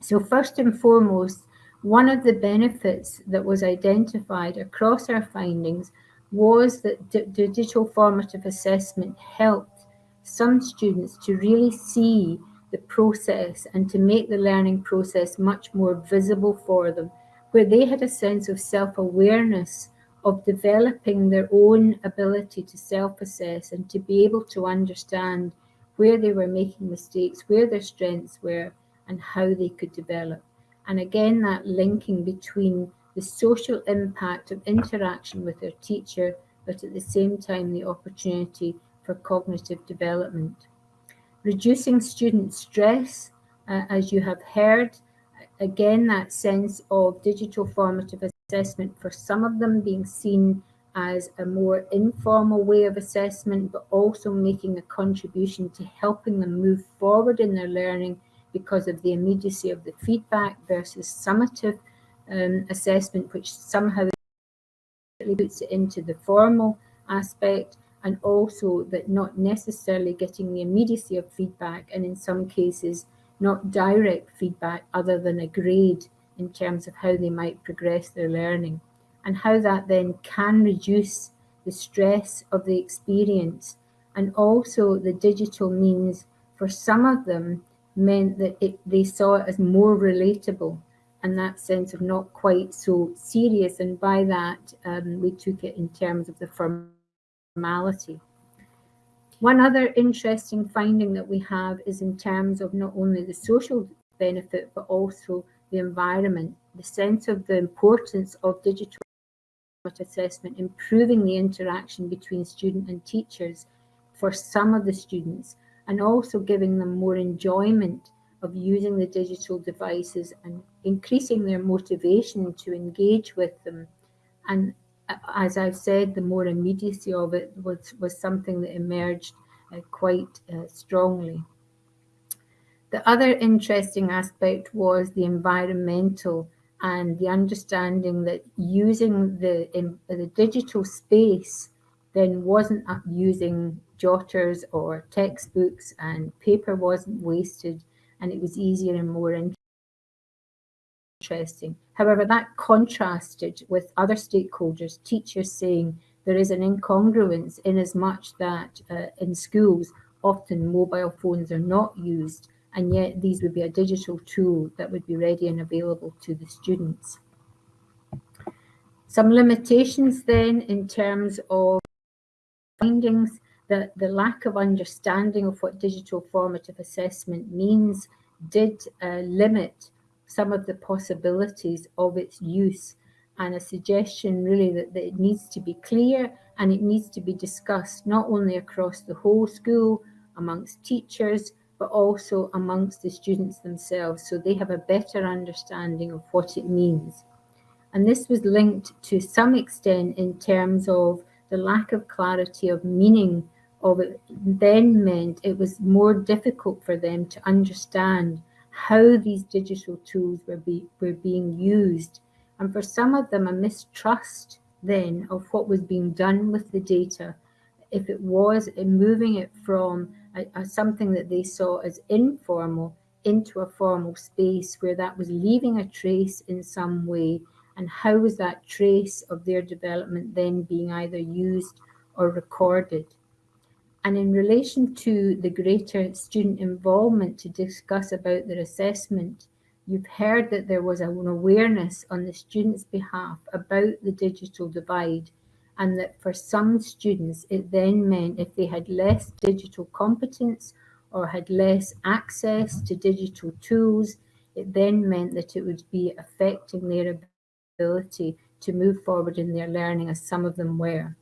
So first and foremost, one of the benefits that was identified across our findings was that digital formative assessment helped some students to really see the process and to make the learning process much more visible for them where they had a sense of self-awareness of developing their own ability to self-assess and to be able to understand where they were making mistakes, where their strengths were, and how they could develop. And again, that linking between the social impact of interaction with their teacher, but at the same time, the opportunity for cognitive development. Reducing student stress, uh, as you have heard, again, that sense of digital formative assessment for some of them being seen as a more informal way of assessment, but also making a contribution to helping them move forward in their learning because of the immediacy of the feedback versus summative um, assessment, which somehow puts it into the formal aspect and also that not necessarily getting the immediacy of feedback and in some cases not direct feedback other than a grade in terms of how they might progress their learning and how that then can reduce the stress of the experience and also the digital means for some of them meant that it, they saw it as more relatable and that sense of not quite so serious. And by that um, we took it in terms of the formality. One other interesting finding that we have is in terms of not only the social benefit, but also the environment, the sense of the importance of digital assessment, improving the interaction between student and teachers for some of the students, and also giving them more enjoyment of using the digital devices and increasing their motivation to engage with them. And as I've said, the more immediacy of it was, was something that emerged uh, quite uh, strongly. The other interesting aspect was the environmental and the understanding that using the, in, the digital space then wasn't using jotters or textbooks and paper wasn't wasted and it was easier and more interesting. However, that contrasted with other stakeholders, teachers saying there is an incongruence in as much that uh, in schools, often mobile phones are not used, and yet these would be a digital tool that would be ready and available to the students. Some limitations then in terms of findings, that the lack of understanding of what digital formative assessment means did uh, limit some of the possibilities of its use and a suggestion really that, that it needs to be clear and it needs to be discussed not only across the whole school amongst teachers, but also amongst the students themselves, so they have a better understanding of what it means. And this was linked to some extent in terms of the lack of clarity of meaning of it then meant it was more difficult for them to understand how these digital tools were, be, were being used. And for some of them, a mistrust then of what was being done with the data, if it was moving it from a, a, something that they saw as informal into a formal space where that was leaving a trace in some way and how was that trace of their development then being either used or recorded. And in relation to the greater student involvement to discuss about their assessment, you've heard that there was an awareness on the students' behalf about the digital divide and that for some students it then meant if they had less digital competence or had less access to digital tools, it then meant that it would be affecting their ability to move forward in their learning as some of them were.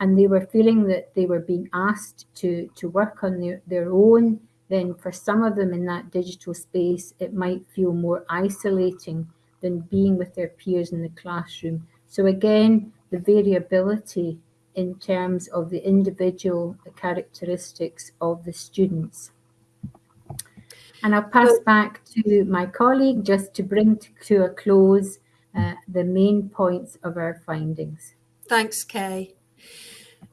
And they were feeling that they were being asked to, to work on their, their own. Then for some of them in that digital space, it might feel more isolating than being with their peers in the classroom. So again, the variability in terms of the individual characteristics of the students. And I'll pass back to my colleague just to bring to a close uh, the main points of our findings. Thanks, Kay.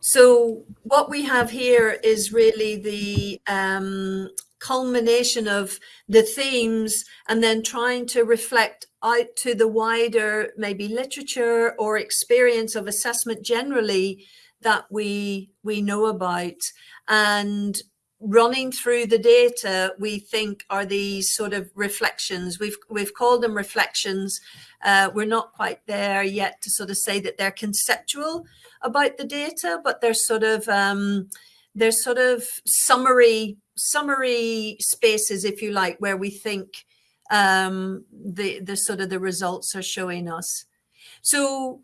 So what we have here is really the um, culmination of the themes and then trying to reflect out to the wider maybe literature or experience of assessment generally that we we know about. And running through the data we think are these sort of reflections. We've we've called them reflections. Uh, we're not quite there yet to sort of say that they're conceptual about the data but they're sort of um, they're sort of summary summary spaces if you like where we think um, the the sort of the results are showing us. So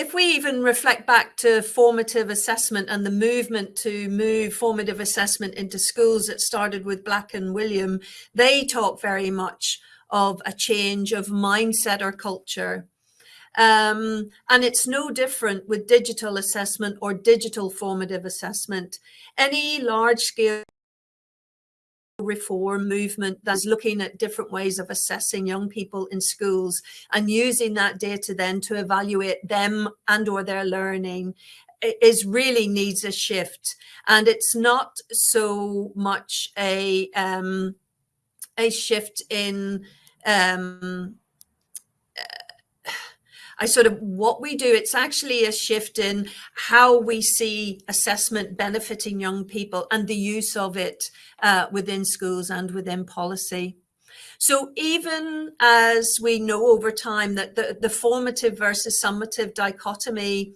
if we even reflect back to formative assessment and the movement to move formative assessment into schools that started with Black and Wiliam, they talk very much of a change of mindset or culture. Um, and it's no different with digital assessment or digital formative assessment. Any large scale reform movement that's looking at different ways of assessing young people in schools and using that data then to evaluate them and or their learning is really needs a shift. And it's not so much a um, a shift in um, I sort of what we do, it's actually a shift in how we see assessment benefiting young people and the use of it uh, within schools and within policy. So even as we know over time that the, the formative versus summative dichotomy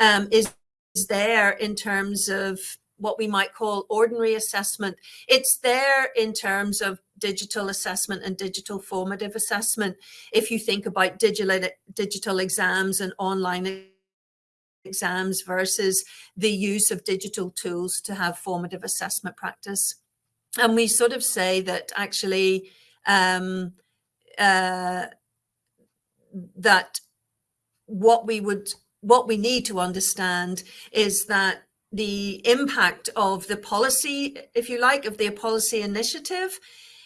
um, is, is there in terms of what we might call ordinary assessment. It's there in terms of digital assessment and digital formative assessment. If you think about digital, digital exams and online exams versus the use of digital tools to have formative assessment practice. And we sort of say that actually um, uh, that what we would what we need to understand is that the impact of the policy, if you like, of the policy initiative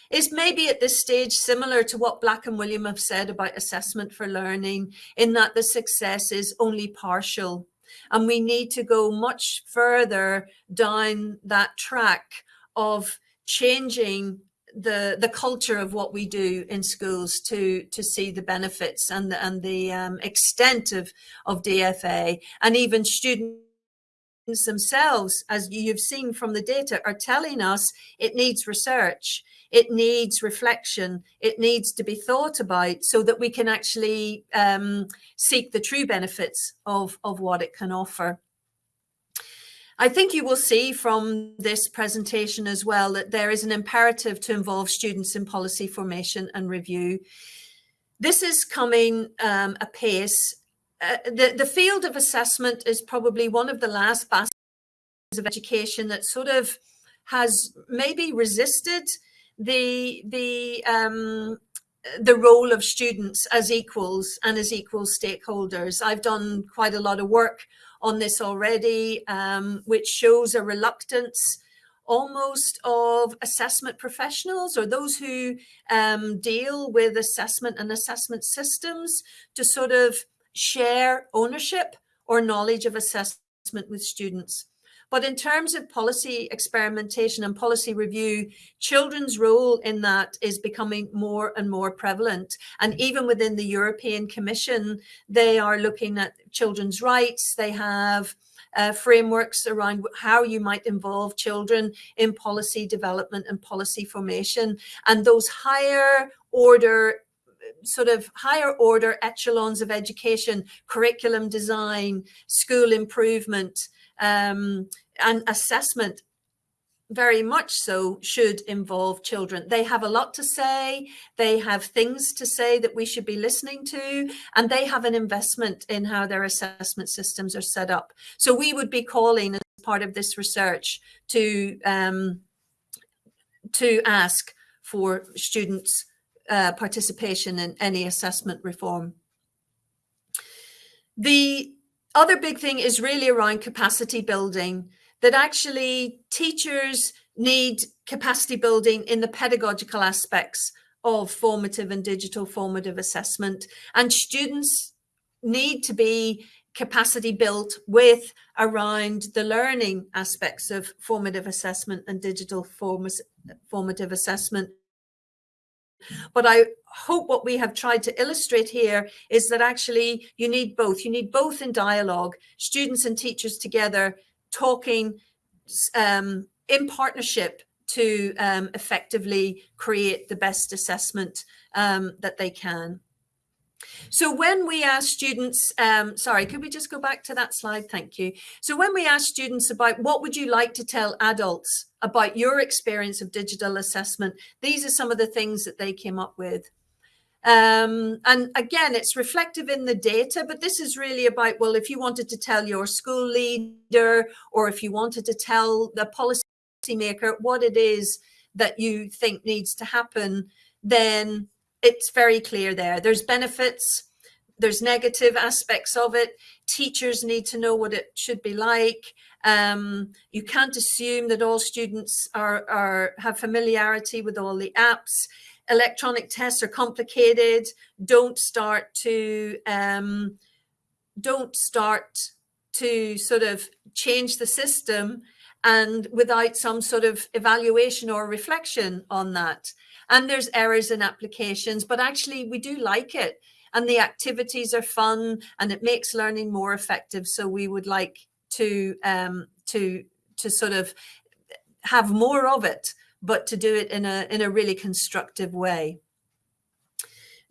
is maybe at this stage similar to what Black and Wiliam have said about assessment for learning in that the success is only partial. And we need to go much further down that track of changing the the culture of what we do in schools to to see the benefits and the, and the um, extent of of DFA and even student themselves, as you've seen from the data, are telling us it needs research, it needs reflection, it needs to be thought about so that we can actually um, seek the true benefits of, of what it can offer. I think you will see from this presentation as well that there is an imperative to involve students in policy formation and review. This is coming um, apace uh, the, the field of assessment is probably one of the last bastions of education that sort of has maybe resisted the the um, the role of students as equals and as equal stakeholders. I've done quite a lot of work on this already, um, which shows a reluctance almost of assessment professionals or those who um, deal with assessment and assessment systems to sort of share ownership or knowledge of assessment with students. But in terms of policy experimentation and policy review, children's role in that is becoming more and more prevalent. And even within the European Commission, they are looking at children's rights. They have uh, frameworks around how you might involve children in policy development and policy formation. And those higher order sort of higher order echelons of education, curriculum design, school improvement, um, and assessment very much so should involve children. They have a lot to say. They have things to say that we should be listening to, and they have an investment in how their assessment systems are set up. So we would be calling as part of this research to um, to ask for students uh, participation in any assessment reform. The other big thing is really around capacity building, that actually teachers need capacity building in the pedagogical aspects of formative and digital formative assessment. And students need to be capacity built with around the learning aspects of formative assessment and digital form formative assessment but I hope what we have tried to illustrate here is that actually you need both. You need both in dialogue, students and teachers together talking um, in partnership to um, effectively create the best assessment um, that they can. So when we ask students, um, sorry, could we just go back to that slide? Thank you. So when we ask students about what would you like to tell adults about your experience of digital assessment, these are some of the things that they came up with. Um, and again, it's reflective in the data, but this is really about, well, if you wanted to tell your school leader or if you wanted to tell the policymaker what it is that you think needs to happen, then it's very clear there. There's benefits, there's negative aspects of it. Teachers need to know what it should be like. Um, you can't assume that all students are, are have familiarity with all the apps. Electronic tests are complicated. Don't start to um, don't start to sort of change the system and without some sort of evaluation or reflection on that and there's errors in applications, but actually we do like it. And the activities are fun and it makes learning more effective. So we would like to, um, to, to sort of have more of it, but to do it in a, in a really constructive way.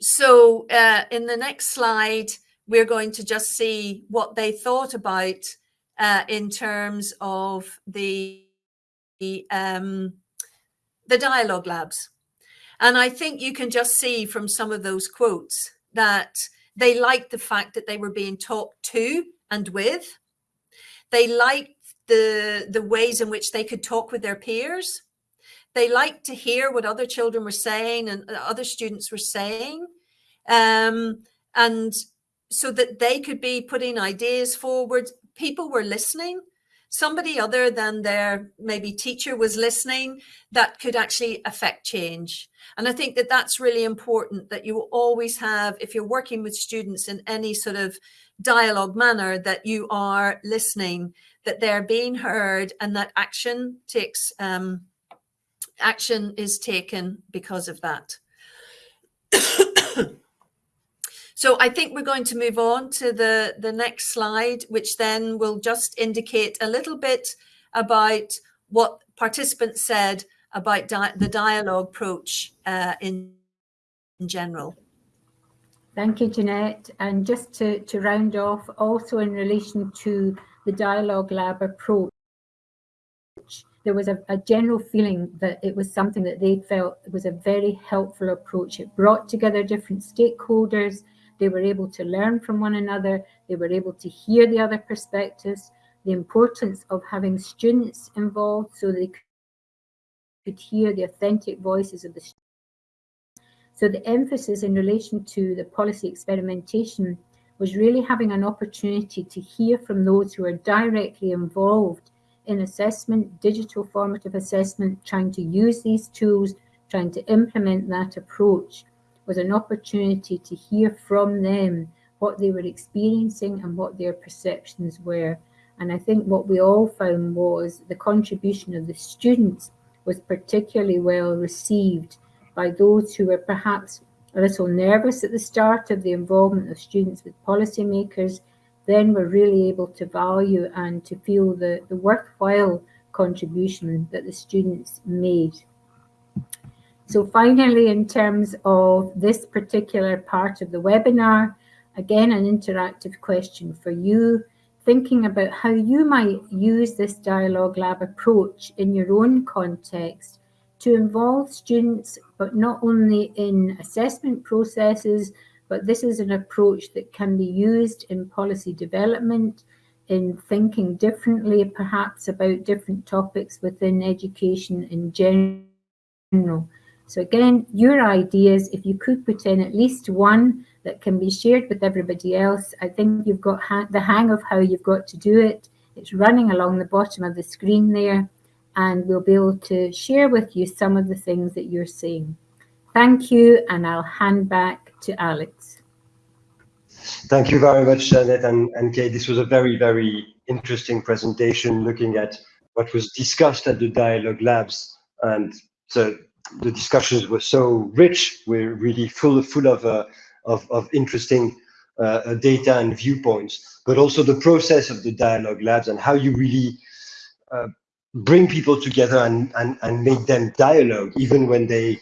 So uh, in the next slide, we're going to just see what they thought about uh, in terms of the, the, um, the dialogue labs. And I think you can just see from some of those quotes that they liked the fact that they were being talked to and with. They liked the, the ways in which they could talk with their peers. They liked to hear what other children were saying and other students were saying. Um, and so that they could be putting ideas forward. People were listening somebody other than their maybe teacher was listening that could actually affect change. And I think that that's really important that you always have, if you're working with students in any sort of dialogue manner, that you are listening, that they're being heard and that action takes, um, action is taken because of that. <coughs> So I think we're going to move on to the, the next slide, which then will just indicate a little bit about what participants said about di the dialogue approach uh, in, in general. Thank you, Jeanette. And just to, to round off, also in relation to the dialogue lab approach, there was a, a, general feeling that it was something that they felt was a very helpful approach. It brought together different stakeholders, they were able to learn from one another. They were able to hear the other perspectives, the importance of having students involved so they could hear the authentic voices of the students. So the emphasis in relation to the policy experimentation was really having an opportunity to hear from those who are directly involved in assessment, digital formative assessment, trying to use these tools, trying to implement that approach, was an opportunity to hear from them what they were experiencing and what their perceptions were. And I think what we all found was the contribution of the students was particularly well received by those who were perhaps a little nervous at the start of the involvement of students with policymakers, then were really able to value and to feel the, the worthwhile contribution that the students made. So finally, in terms of this particular part of the webinar, again, an interactive question for you, thinking about how you might use this dialogue lab approach in your own context to involve students, but not only in assessment processes, but this is an approach that can be used in policy development, in thinking differently, perhaps about different topics within education in general. So again, your ideas, if you could put in at least one that can be shared with everybody else, I think you've got ha the hang of how you've got to do it. It's running along the bottom of the screen there, and we'll be able to share with you some of the things that you're seeing. Thank you, and I'll hand back to Alex. Thank you very much, Janet and, and Kay. This was a very, very interesting presentation looking at what was discussed at the Dialogue Labs. And so the discussions were so rich. We're really full, full of, uh, of, of, interesting uh, data and viewpoints, but also the process of the Dialogue Labs and how you really uh, bring people together and, and, and make them dialogue, even when they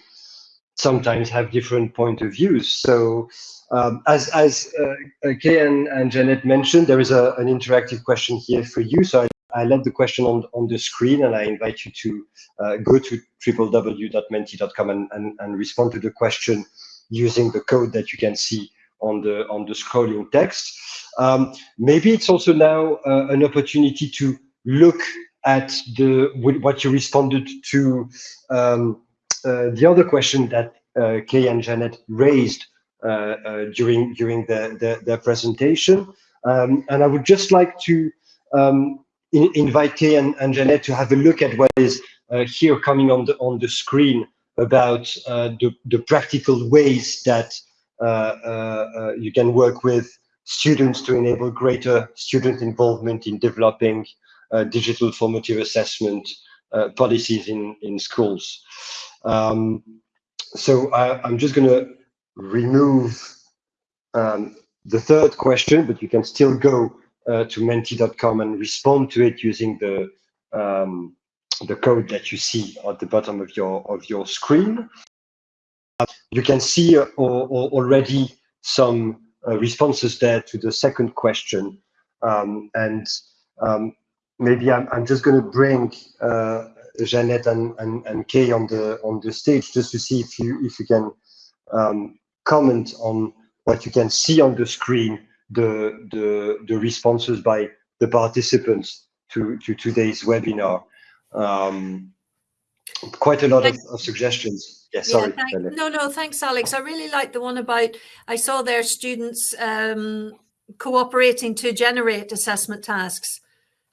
sometimes have different point of views. So um, as as uh, Kay and, and Janet mentioned, there is a, an interactive question here for you. So I, I left the question on, on the screen and I invite you to uh, go to www.menti.com and, and, and respond to the question using the code that you can see on the on the scrolling text. Um, maybe it's also now uh, an opportunity to look at the what you responded to um, uh, the other question that uh, Kay and Janet raised uh, during during the, the, the presentation. Um, and I would just like to um, in, invite Kay and, and Janet to have a look at what is here coming on the on the screen about the, the practical ways that you can work with students to enable greater student involvement in developing uh, digital formative assessment uh, policies in, in schools. Um, so I, am just going to remove um, the third question, but you can still go uh, to menti.com and respond to it using the um, the code that you see at the bottom of your of your screen. You can see uh, already some uh, responses there to the second question, um, and um, maybe I'm, I'm just going to bring uh, Jeannette and, and, and Kay on the on the stage just to see if you if you can um, comment on what you can see on the screen, the the the responses by the participants to to today's webinar. Um, quite a lot of, of, suggestions. Yeah, sorry. Yeah, thank, no, no, thanks, Alex. I really like the one about, I saw their students um, cooperating to generate assessment tasks.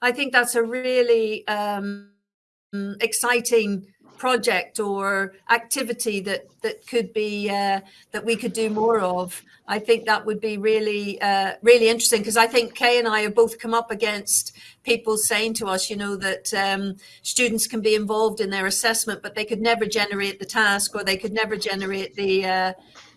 I think that's a really um, exciting project or activity that that could be uh, that we could do more of. I think that would be really uh, really interesting because I think Kay and I have both come up against people saying to us, you know, that um, students can be involved in their assessment, but they could never generate the task or they could never generate the uh,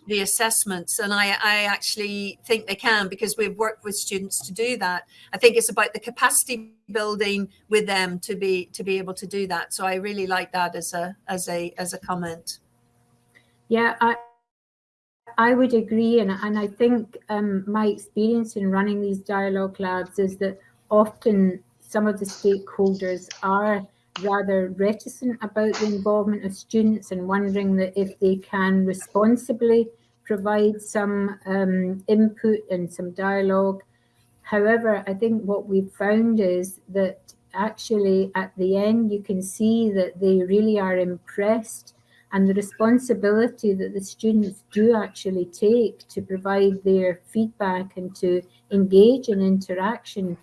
the assessments. And I, I actually think they can because we've worked with students to do that. I think it's about the capacity building with them to be to be able to do that. So I really like that as a as a as a comment. Yeah, I I would agree, and and I think um, my experience in running these dialogue labs is that often some of the stakeholders are rather reticent about the involvement of students and wondering that if they can responsibly provide some um, input and some dialogue. However, I think what we've found is that actually at the end you can see that they really are impressed and the responsibility that the students do actually take to provide their feedback and to engage in interaction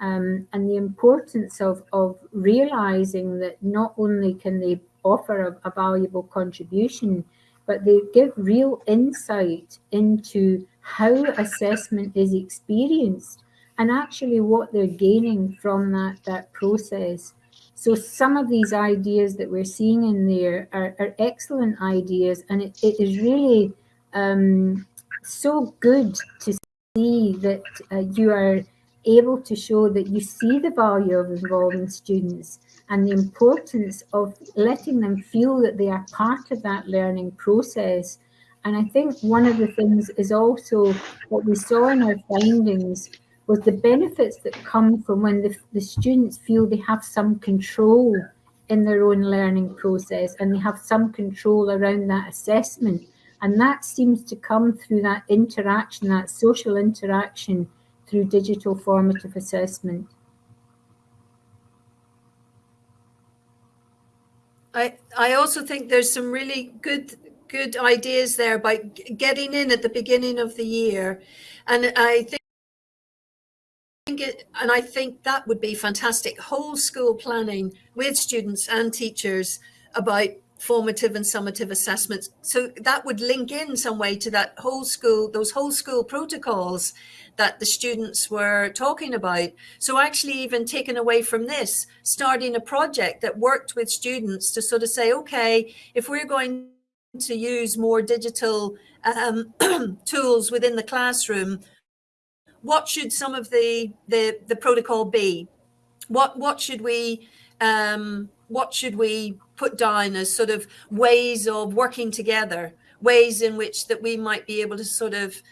um, and the importance of, of realizing that not only can they offer a, a valuable contribution, but they give real insight into how assessment is experienced and actually what they're gaining from that, that process. So some of these ideas that we're seeing in there are, are excellent ideas and it, it is really um, so good to see that uh, you are able to show that you see the value of involving students and the importance of letting them feel that they are part of that learning process. And I think one of the things is also what we saw in our findings was the benefits that come from when the, the students feel they have some control in their own learning process and they have some control around that assessment. And that seems to come through that interaction, that social interaction through digital formative assessment. I, I also think there's some really good good ideas there about getting in at the beginning of the year. And I think it, and I think that would be fantastic. Whole school planning with students and teachers about formative and summative assessments. So that would link in some way to that whole school, those whole school protocols that the students were talking about. So actually even taken away from this, starting a project that worked with students to sort of say, okay, if we're going to use more digital um, <clears throat> tools within the classroom, what should some of the the, the protocol be? What what should we um, what should we put down as sort of ways of working together, ways in which that we might be able to sort of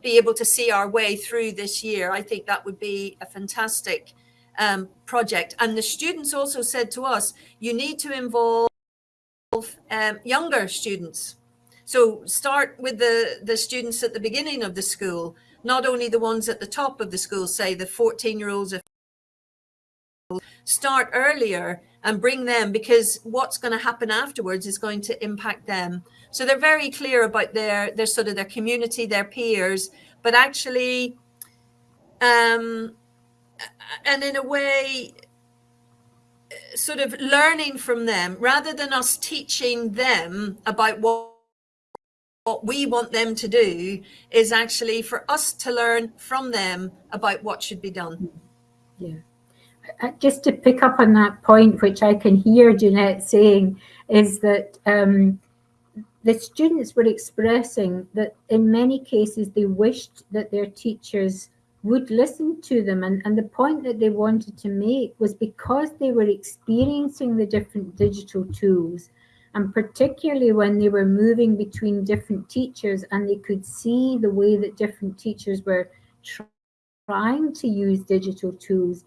be able to see our way through this year. I think that would be a fantastic um, project. And the students also said to us, you need to involve um, younger students. So start with the, the students at the beginning of the school not only the ones at the top of the school, say the 14 year olds, start earlier and bring them because what's going to happen afterwards is going to impact them. So they're very clear about their, their sort of their community, their peers, but actually, um, and in a way, sort of learning from them rather than us teaching them about what what we want them to do is actually for us to learn from them about what should be done. Yeah. Just to pick up on that point, which I can hear Jeanette saying, is that um, the students were expressing that in many cases they wished that their teachers would listen to them. And, and the point that they wanted to make was because they were experiencing the different digital tools and particularly when they were moving between different teachers and they could see the way that different teachers were trying to use digital tools,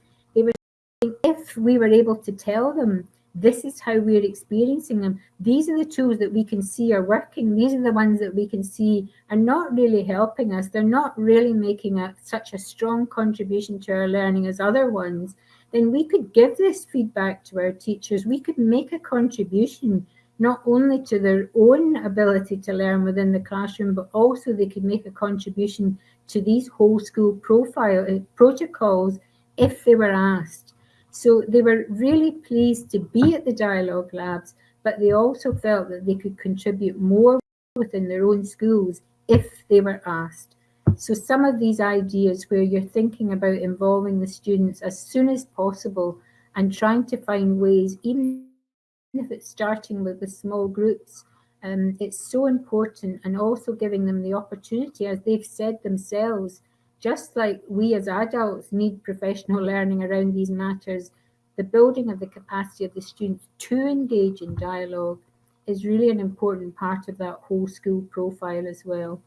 if we were able to tell them, this is how we're experiencing them. These are the tools that we can see are working. These are the ones that we can see are not really helping us. They're not really making a, such a strong contribution to our learning as other ones. Then we could give this feedback to our teachers. We could make a contribution not only to their own ability to learn within the classroom, but also they could make a contribution to these whole school profile uh, protocols if they were asked. So they were really pleased to be at the dialogue labs, but they also felt that they could contribute more within their own schools if they were asked. So some of these ideas where you're thinking about involving the students as soon as possible and trying to find ways, even if it's starting with the small groups, um, it's so important and also giving them the opportunity, as they've said themselves, just like we as adults need professional learning around these matters, the building of the capacity of the students to engage in dialogue is really an important part of that whole school profile as well.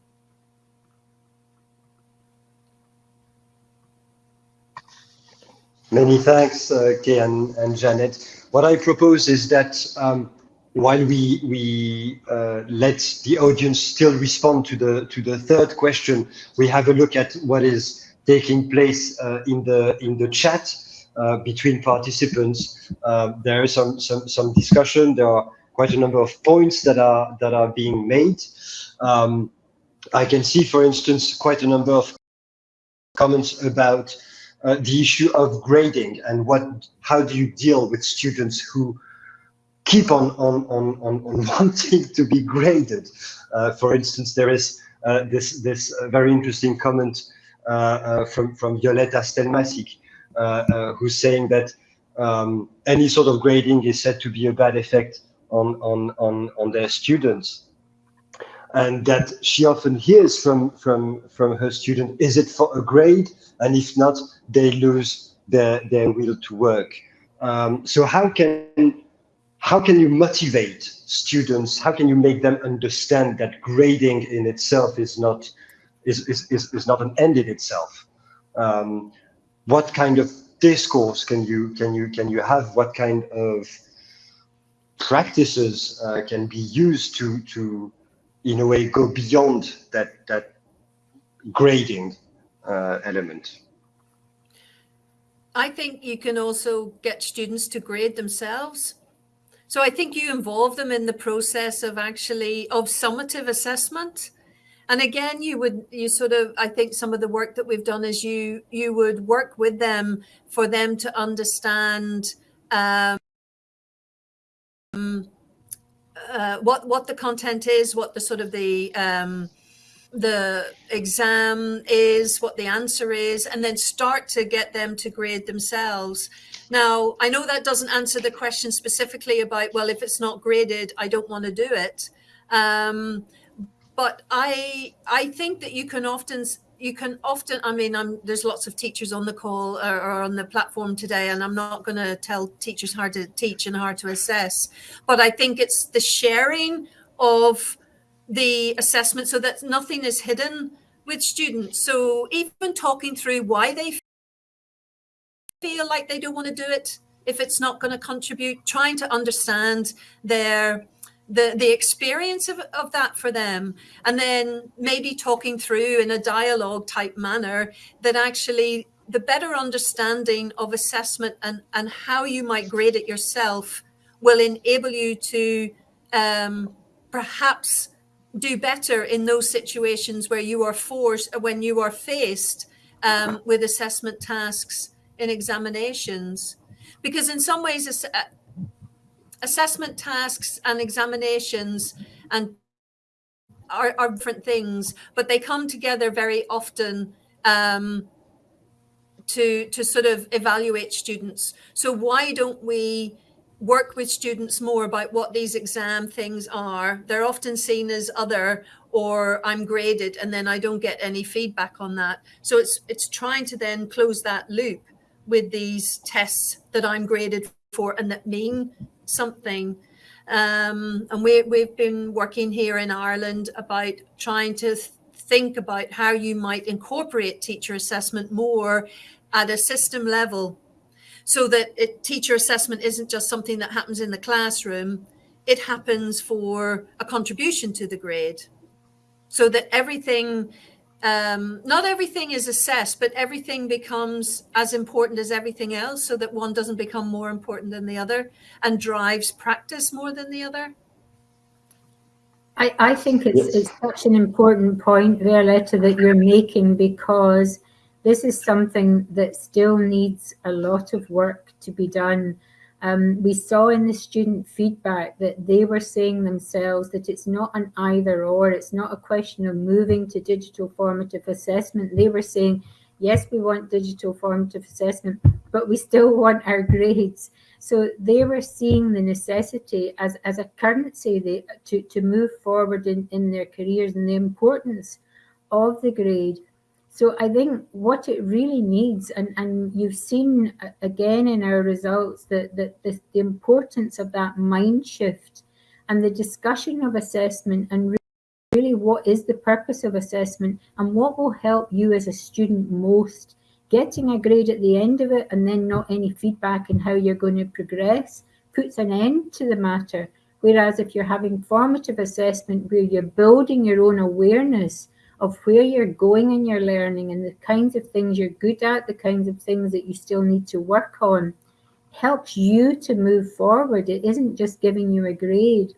Many thanks, uh, Kay and, and Janet. What I propose is that um, while we we uh, let the audience still respond to the to the third question, we have a look at what is taking place uh, in the in the chat uh, between participants. Uh, there is some some some discussion. There are quite a number of points that are that are being made. Um, I can see, for instance, quite a number of comments about uh, the issue of grading and what how do you deal with students who keep on on on on, on <laughs> wanting to be graded. Uh, for instance, there is uh, this this very interesting comment uh, uh, from from Violetta Stelmasic, uh, who's saying that um, any sort of grading is said to be a bad effect on on on on their students. And that she often hears from from from her student is it for a grade? And if not they lose their their will to work. Um, so how can how can you motivate students? How can you make them understand that grading in itself is not is is, is, is not an end in itself? Um, what kind of discourse can you can you can you have? What kind of practices uh, can be used to to in a way go beyond that that grading uh, element? I think you can also get students to grade themselves so i think you involve them in the process of actually of summative assessment. And again you would you sort of i think some of the work that we've done is you you would work with them for them to understand um, uh, what what the content is, what the sort of the um, the exam is, what the answer is, and then start to get them to grade themselves. Now, I know that doesn't answer the question specifically about, well, if it's not graded, I don't want to do it. Um, but I I think that you can often you can often, I mean, I'm, there's lots of teachers on the call or, or on the platform today, and I'm not going to tell teachers how to teach and how to assess, but I think it's the sharing of the assessment so that nothing is hidden with students. So even talking through why they feel like they don't want to do it, if it's not going to contribute, trying to understand their the the experience of, of that for them and then maybe talking through in a dialogue type manner that actually the better understanding of assessment and and how you might grade it yourself will enable you to um, perhaps do better in those situations where you are forced when you are faced um, with assessment tasks in examinations because in some ways assessment tasks and examinations and are, are different things, but they come together very often um, to to sort of evaluate students. So why don't we work with students more about what these exam things are? They're often seen as other or I'm graded and then I don't get any feedback on that. So it's it's trying to then close that loop with these tests that I'm graded for and that mean something. Um, and we, we've been working here in Ireland about trying to th think about how you might incorporate teacher assessment more at a system level so that it, teacher assessment isn't just something that happens in the classroom, it happens for a contribution to the grade. So that everything um, not everything is assessed, but everything becomes as important as everything else so that one doesn't become more important than the other and drives practice more than the other. I, I think it's, yes. it's such an important point, Violetta, that you're making because this is something that still needs a lot of work to be done um, we saw in the student feedback that they were saying themselves that it's not an either or, it's not a question of moving to digital formative assessment. They were saying, yes, we want digital formative assessment, but we still <laughs> want our grades. So they were seeing the necessity as, as a currency they, to, to move forward in, in their careers and the importance of the grade so I think what it really needs, and, and you've seen uh, again in our results that, that the, the importance of that mind shift and the discussion of assessment and really what is the purpose of assessment and what will help you as a student most. Getting a grade at the end of it and then not any feedback on how you're going to progress puts an end to the matter. Whereas if you're having formative assessment where you're building your own awareness of where you're going in your learning and the kinds of things you're good at, the kinds of things that you still need to work on, helps you to move forward. It isn't just giving you a grade.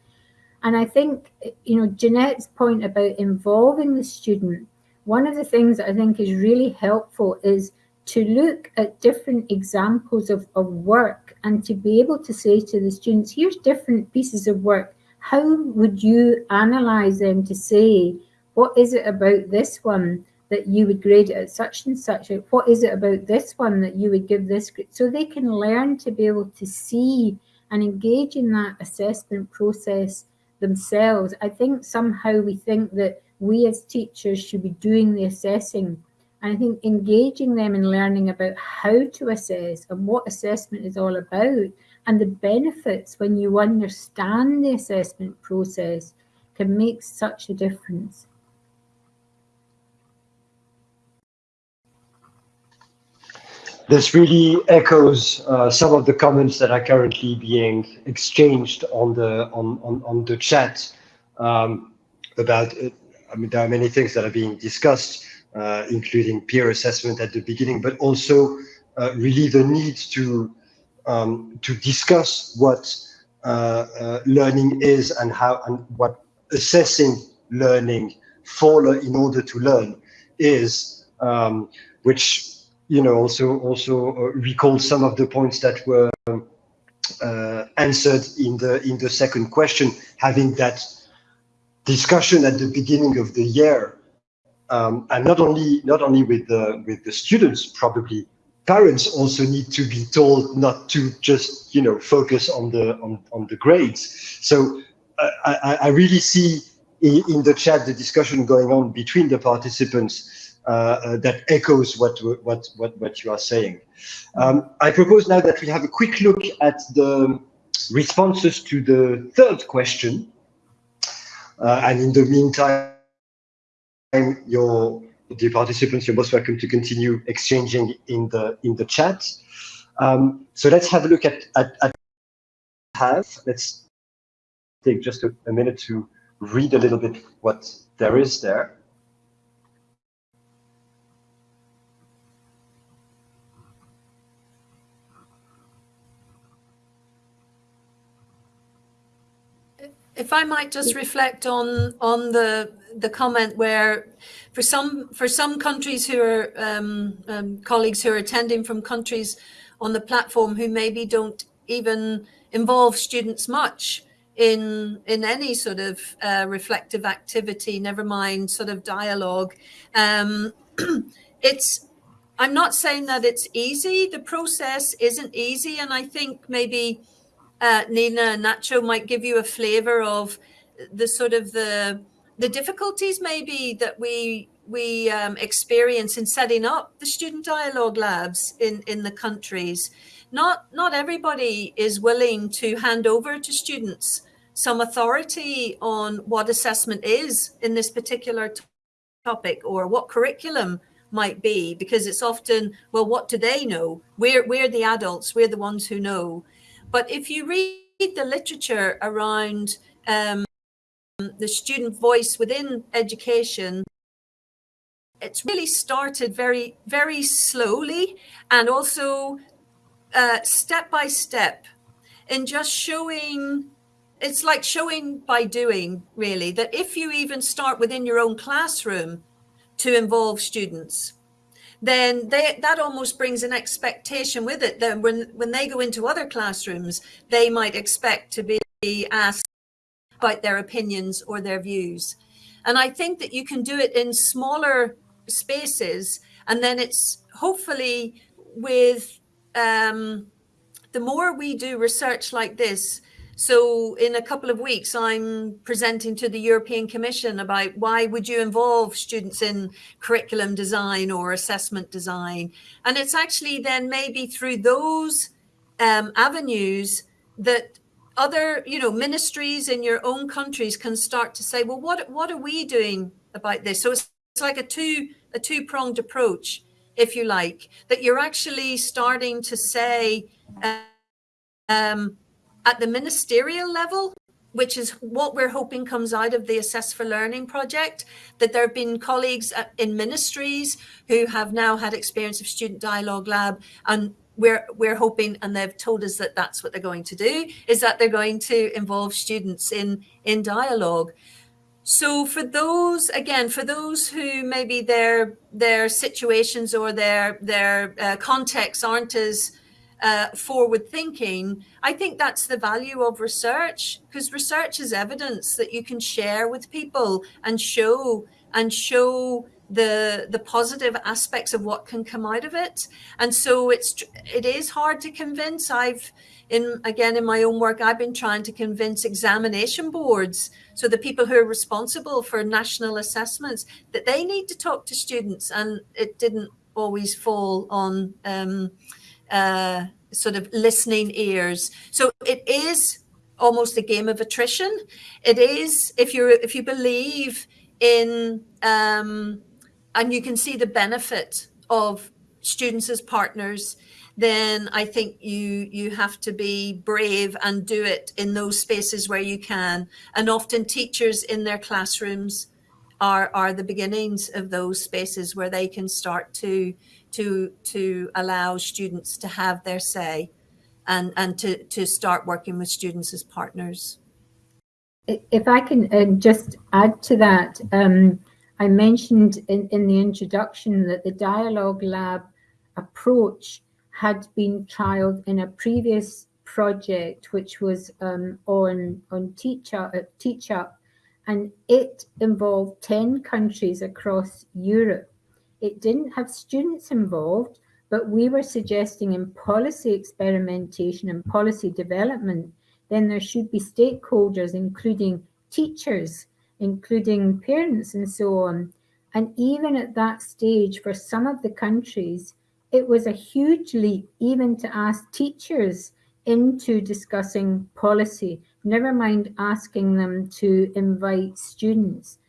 And I think, you know, Jeanette's point about involving the student, one of the things that I think is really helpful is to look at different examples of, of work and to be able to say to the students, here's different pieces of work. How would you analyze them to say, what is it about this one that you would grade it at such and such? What is it about this one that you would give this grade? So they can learn to be able to see and engage in that assessment process themselves. I think somehow we think that we as teachers should be doing the assessing. And I think engaging them in learning about how to assess and what assessment is all about and the benefits when you understand the assessment process can make such a difference. This really echoes uh, some of the comments that are currently being exchanged on the on on, on the chat um, about. Uh, I mean, there are many things that are being discussed, uh, including peer assessment at the beginning, but also uh, really the need to um, to discuss what uh, uh, learning is and how and what assessing learning for in order to learn is, um, which you know, also also uh, recall some of the points that were uh, answered in the in the second question, having that discussion at the beginning of the year, um, and not only not only with the with the students, probably parents also need to be told not to just you know focus on the on on the grades. So uh, I, I really see in, in the chat the discussion going on between the participants that echoes what, what, what, what you are saying. Um, I propose now that we have a quick look at the responses to the third question. Uh, and in the meantime, your dear participants, you're most welcome to continue exchanging in the in the chat. Um, so let's have a look at, at, at have. Let's take just a, a minute to read a little bit what there is there. If I might just reflect on on the the comment where for some for some countries who are um, um, colleagues who are attending from countries on the platform who maybe don't even involve students much in in any sort of uh, reflective activity, never mind sort of dialogue. Um, <clears throat> it's I'm not saying that it's easy. The process isn't easy, and I think maybe uh, Nina and Nacho might give you a flavor of the sort of the the difficulties maybe that we we um, experience in setting up the student dialogue labs in in the countries. Not not everybody is willing to hand over to students some authority on what assessment is in this particular topic or what curriculum might be because it's often well what do they know we're we're the adults we're the ones who know but if you read the literature around um, the student voice within education, it's really started very, very slowly and also uh, step by step in just showing it's like showing by doing really that if you even start within your own classroom to involve students then they, that almost brings an expectation with it that when, when they go into other classrooms, they might expect to be asked about their opinions or their views. And I think that you can do it in smaller spaces. And then it's hopefully with um, the more we do research like this, so in a couple of weeks, I'm presenting to the European Commission about why would you involve students in curriculum design or assessment design? And it's actually then maybe through those um, avenues that other, you know, ministries in your own countries can start to say, well, what what are we doing about this? So it's, it's like a two a two pronged approach, if you like, that you're actually starting to say. Um, at the ministerial level, which is what we're hoping comes out of the Assess for Learning project, that there have been colleagues in ministries who have now had experience of Student Dialogue Lab and we're, we're hoping, and they've told us that that's what they're going to do, is that they're going to involve students in, in dialogue. So for those, again, for those who maybe their their situations or their their uh, contexts aren't as uh, forward thinking, I think that's the value of research because research is evidence that you can share with people and show and show the the positive aspects of what can come out of it. And so it's it is hard to convince. I've in again in my own work, I've been trying to convince examination boards, so the people who are responsible for national assessments, that they need to talk to students, and it didn't always fall on um, uh, sort of listening ears. So it is almost a game of attrition. It is if you if you believe in um, and you can see the benefit of students as partners then I think you you have to be brave and do it in those spaces where you can. And often teachers in their classrooms are are the beginnings of those spaces where they can start to to to allow students to have their say and and to to start working with students as partners. If I can uh, just add to that, um, I mentioned in, in the introduction that the Dialogue Lab approach had been trialed in a previous project, which was um, on on Teacher uh, TeachUp, and it involved ten countries across Europe. It didn't have students involved, but we were suggesting in policy experimentation and policy development, then there should be stakeholders, including teachers, including parents, and so on. And even at that stage, for some of the countries, it was a huge leap even to ask teachers into discussing policy, never mind asking them to invite students.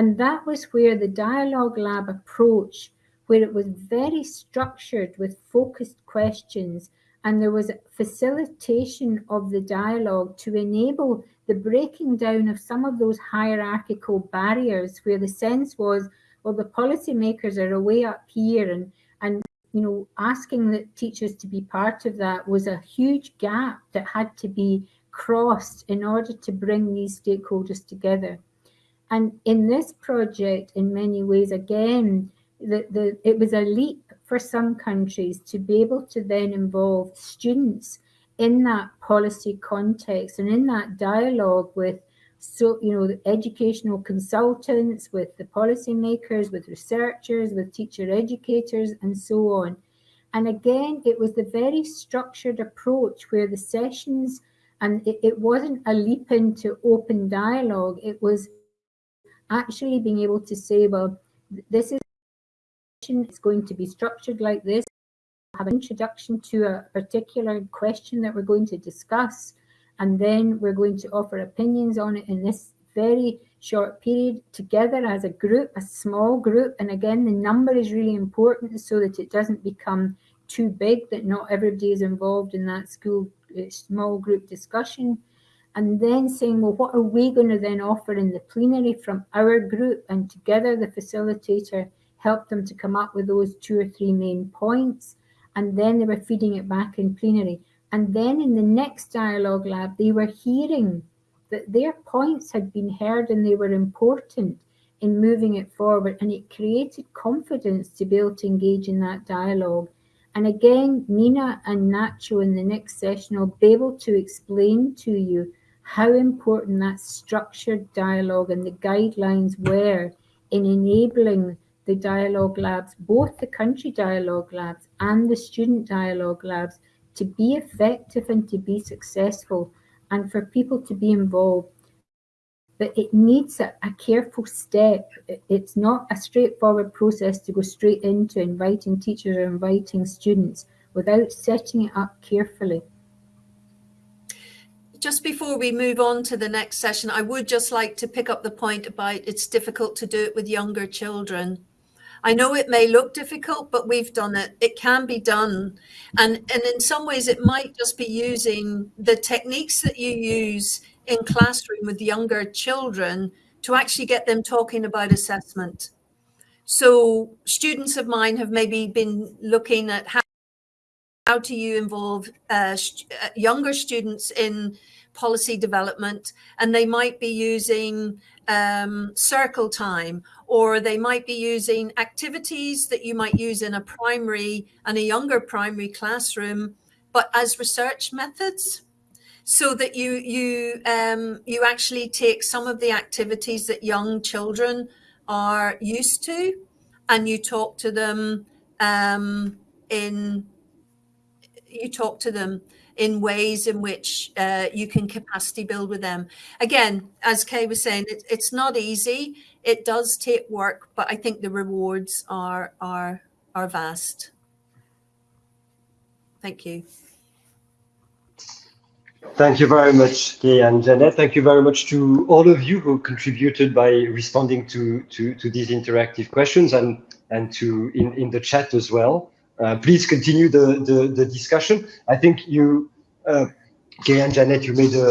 And that was where the Dialogue Lab approach, where it was very structured with focused questions, and there was facilitation of the dialogue to enable the breaking down of some of those hierarchical barriers where the sense was, well, the policymakers are away up here and, and you know, asking the teachers to be part of that was a huge gap that had to be crossed in order to bring these stakeholders together. And in this project, in many ways, again, the, the, it was a leap for some countries to be able to then involve students in that policy context and in that dialogue with so you know the educational consultants with the policymakers with researchers with teacher educators and so on. And again it was the very structured approach where the sessions and it, it wasn't a leap into open dialogue. It was actually being able to say well this is it's going to be structured like this have an introduction to a particular question that we're going to discuss and then we're going to offer opinions on it in this very short period together as a group, a small group. And again, the number is really important so that it doesn't become too big, that not everybody is involved in that school uh, small group discussion. And then saying, well, what are we going to then offer in the plenary from our group? And together the facilitator helped them to come up with those two or three main points. And then they were feeding it back in plenary. And then in the next dialogue lab, they were hearing that their points had been heard and they were important in moving it forward. And it created confidence to be able to engage in that dialogue. And again, Nina and Nacho in the next session will be able to explain to you how important that structured dialogue and the guidelines were in enabling the dialogue labs, both the country dialogue labs and the student dialogue labs, to be effective and to be successful and for people to be involved. But it needs a, a careful step. It's not a straightforward process to go straight into inviting teachers or inviting students without setting it up carefully just before we move on to the next session, I would just like to pick up the point about it's difficult to do it with younger children. I know it may look difficult, but we've done it. It can be done. And, and in some ways, it might just be using the techniques that you use in classroom with younger children to actually get them talking about assessment. So students of mine have maybe been looking at how, how do you involve uh, st uh, younger students in policy development and they might be using um, circle time or they might be using activities that you might use in a primary and a younger primary classroom but as research methods so that you you um, you actually take some of the activities that young children are used to and you talk to them um, in you talk to them in ways in which uh, you can capacity build with them. Again, as Kay was saying, it, it's not easy. It does take work, but I think the rewards are are are vast. Thank you. Thank you very much, Kay and Janet. Thank you very much to all of you who contributed by responding to, to, to these interactive questions and, and to in, in the chat as well. Uh, please continue the, the, the, discussion. I think you, uh, Kay and Janet, you made a,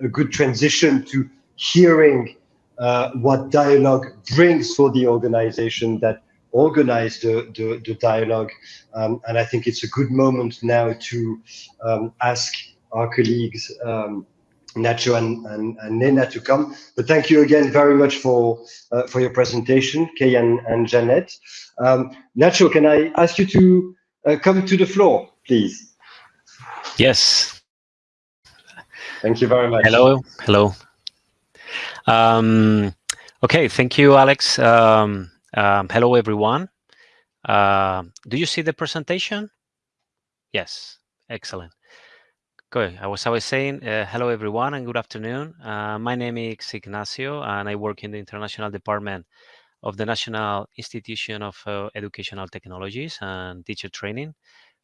a, a good transition to hearing uh, what dialogue brings for the organization that organized the, the, the dialogue. Um, and I think it's a good moment now to um, ask our colleagues um, Nacho and, and, and, Nena to come. But thank you again very much for uh, for your presentation, Kay and, and Janet. Um, Nacho, can I ask you to uh, come to the floor, please? Yes. Thank you very much. Hello, hello. Um, okay, thank you, Alex. Um, um hello, everyone. Uh, do you see the presentation? Yes, excellent. Good. I was, I was saying, uh, hello everyone and good afternoon. Uh, my name is Ignacio and I work in the International Department of the National Institution of uh, Educational Technologies and Teacher Training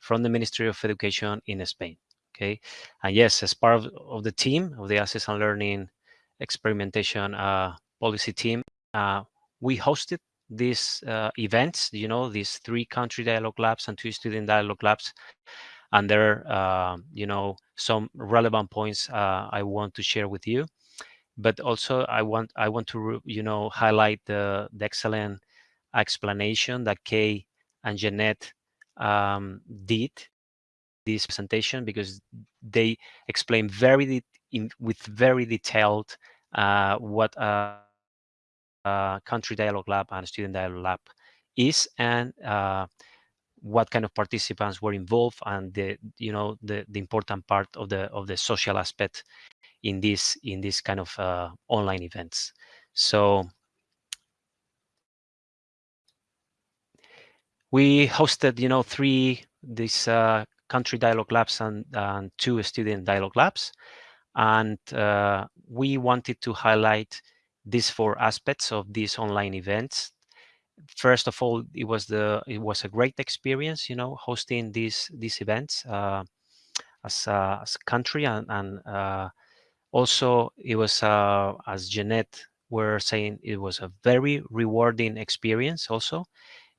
from the Ministry of Education in Spain. Okay, and yes, as part of, of the team of the Assess at Learning Experimentation uh, Policy Team, uh, we hosted these uh, events, you know, these three country dialogue labs and two student dialogue labs and there uh, you know some relevant points uh, I want to share with you. But also I want I want to you know highlight the, the excellent explanation that Kay and Jeanette um, did this presentation because they explain very in, with very detailed uh, what a, a, country dialogue lab and student dialogue lab is. And uh, what kind of participants were involved and the you know the the important part of the of the social aspect in this in this kind of uh, online events. So we hosted you know three these uh, country dialogue labs and, and two student dialogue labs. And uh, we wanted to highlight these four aspects of these online events first of all, it was the it was a great experience, you know, hosting these these events uh, as a, as a country, and, and uh, also it was uh, as Jeanette were saying, it was a very rewarding experience. Also,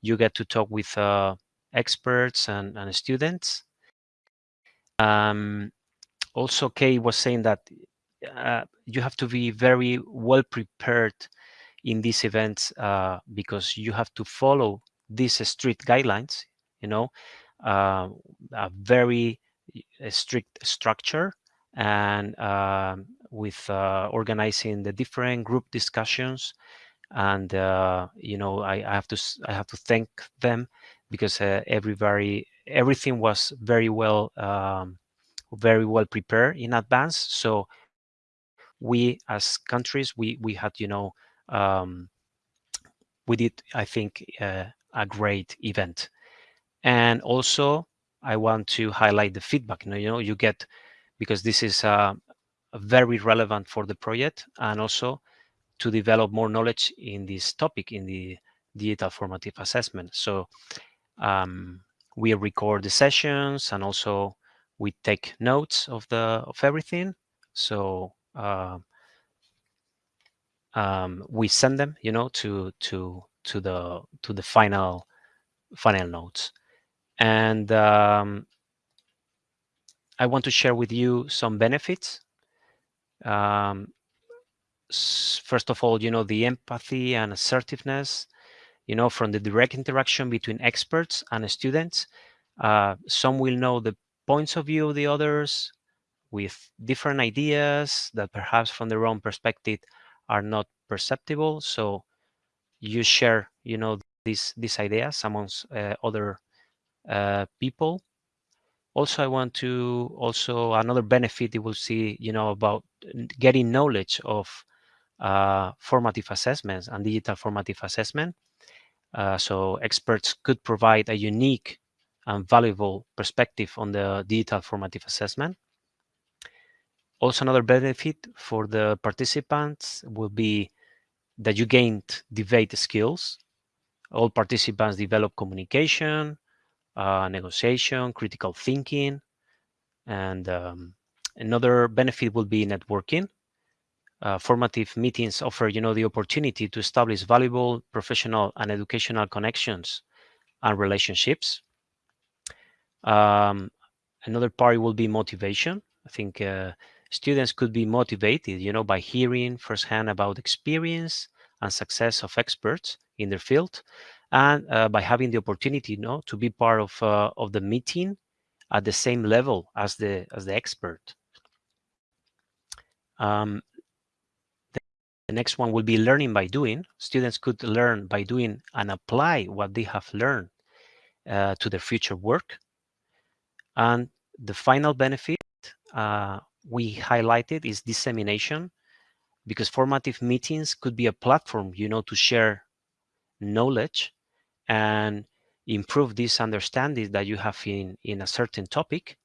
you get to talk with uh, experts and, and students. Um, also, Kay was saying that uh, you have to be very well prepared in these events uh, because you have to follow these strict guidelines, you know, uh, a very uh, strict structure and um, with uh, organizing the different group discussions. And uh, you know I, I, have to I have to thank them because uh, everybody everything was very well um, very well prepared in advance. So we as countries we we had you know um, we did, I think, uh, a great event. And also, I want to highlight the feedback. You know, you, know, you get because this is uh, very relevant for the project, and also to develop more knowledge in this topic in the digital formative assessment. So um, we record the sessions, and also we take notes of the of everything. So uh, um, we send them, you know, to to to the to the final final notes. And um, I want to share with you some benefits um, first of all, you know, the empathy and assertiveness, you know, from the direct interaction between experts and students. Uh, some will know the points of view of the others with different ideas that perhaps from their own perspective are not perceptible. So you share, you know, these these ideas amongst uh, other uh, people. Also, I want to also another benefit you will see, you know, about getting knowledge of uh, formative assessments and digital formative assessment. Uh, so experts could provide a unique and valuable perspective on the digital formative assessment. Also, another benefit for the participants will be that you gained debate skills. All participants develop communication, uh, negotiation, critical thinking, and um, another benefit will be networking. Uh, formative meetings offer, you know, the opportunity to establish valuable professional and educational connections and relationships. Um, another part will be motivation. I think uh, students could be motivated, you know, by hearing firsthand about experience and success of experts in their field, and uh, by having the opportunity, you know, to be part of uh, of the meeting at the same level as the as the expert. Um, the, next one will be learning by doing. Students could learn by doing and apply what they have learned uh, to their future work. And the final benefit uh, we highlighted is dissemination because formative meetings could be a platform, you know, to share knowledge and improve this understanding that you have in, in a certain topic.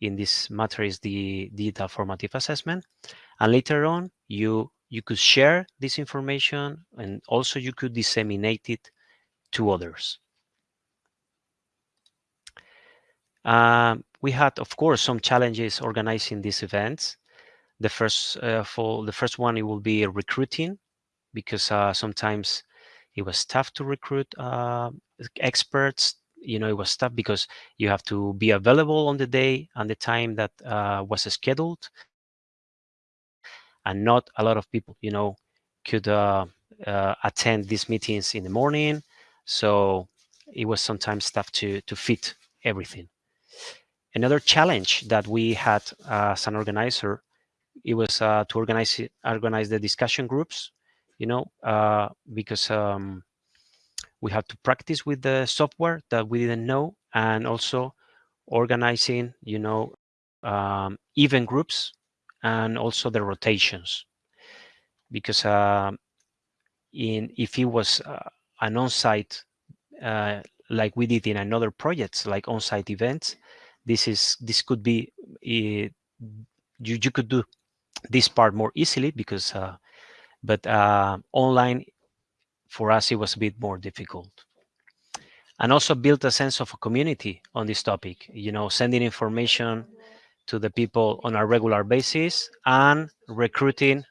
In this matter is the digital formative assessment. And later on, you, you could share this information and also you could disseminate it to others. Um, we had, of course, some challenges organizing these events. The first uh, for the first one, it will be recruiting, because uh, sometimes it was tough to recruit uh, experts. You know, it was tough because you have to be available on the day and the time that uh, was scheduled, and not a lot of people, you know, could uh, uh, attend these meetings in the morning. So it was sometimes tough to to fit everything. Another challenge that we had as an organizer, it was uh, to organize organize the discussion groups, you know, uh, because um, we had to practice with the software that we didn't know, and also organizing, you know, um, event groups and also the rotations, because uh, in if it was uh, an on-site uh, like we did in another projects like on-site events this is this could be uh, you you could do this part more easily because uh, but uh, online for us it was a bit more difficult. And also built a sense of a community on this topic you know sending information to the people on a regular basis and recruiting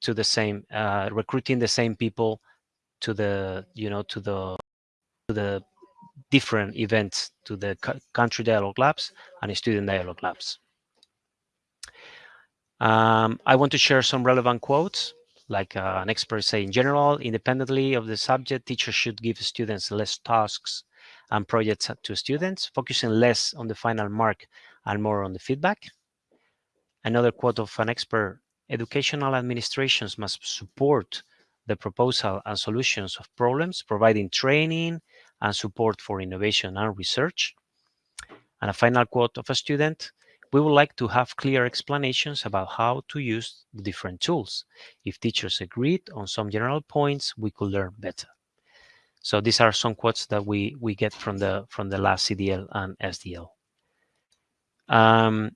to the same uh, recruiting the same people to the you know to the to the different events to the country dialogue labs and student dialogue labs. Um, I want to share some relevant quotes, like uh, an expert say, in general, independently of the subject, teachers should give students less tasks and projects to students, focusing less on the final mark and more on the feedback. Another quote of an expert, educational administrations must support the proposal and solutions of problems, providing training, and support for innovation and research. And a final quote of a student, we would like to have clear explanations about how to use the different tools. If teachers agreed on some general points, we could learn better. So these are some quotes that we, we get from the, from the last CDL and SDL. Um,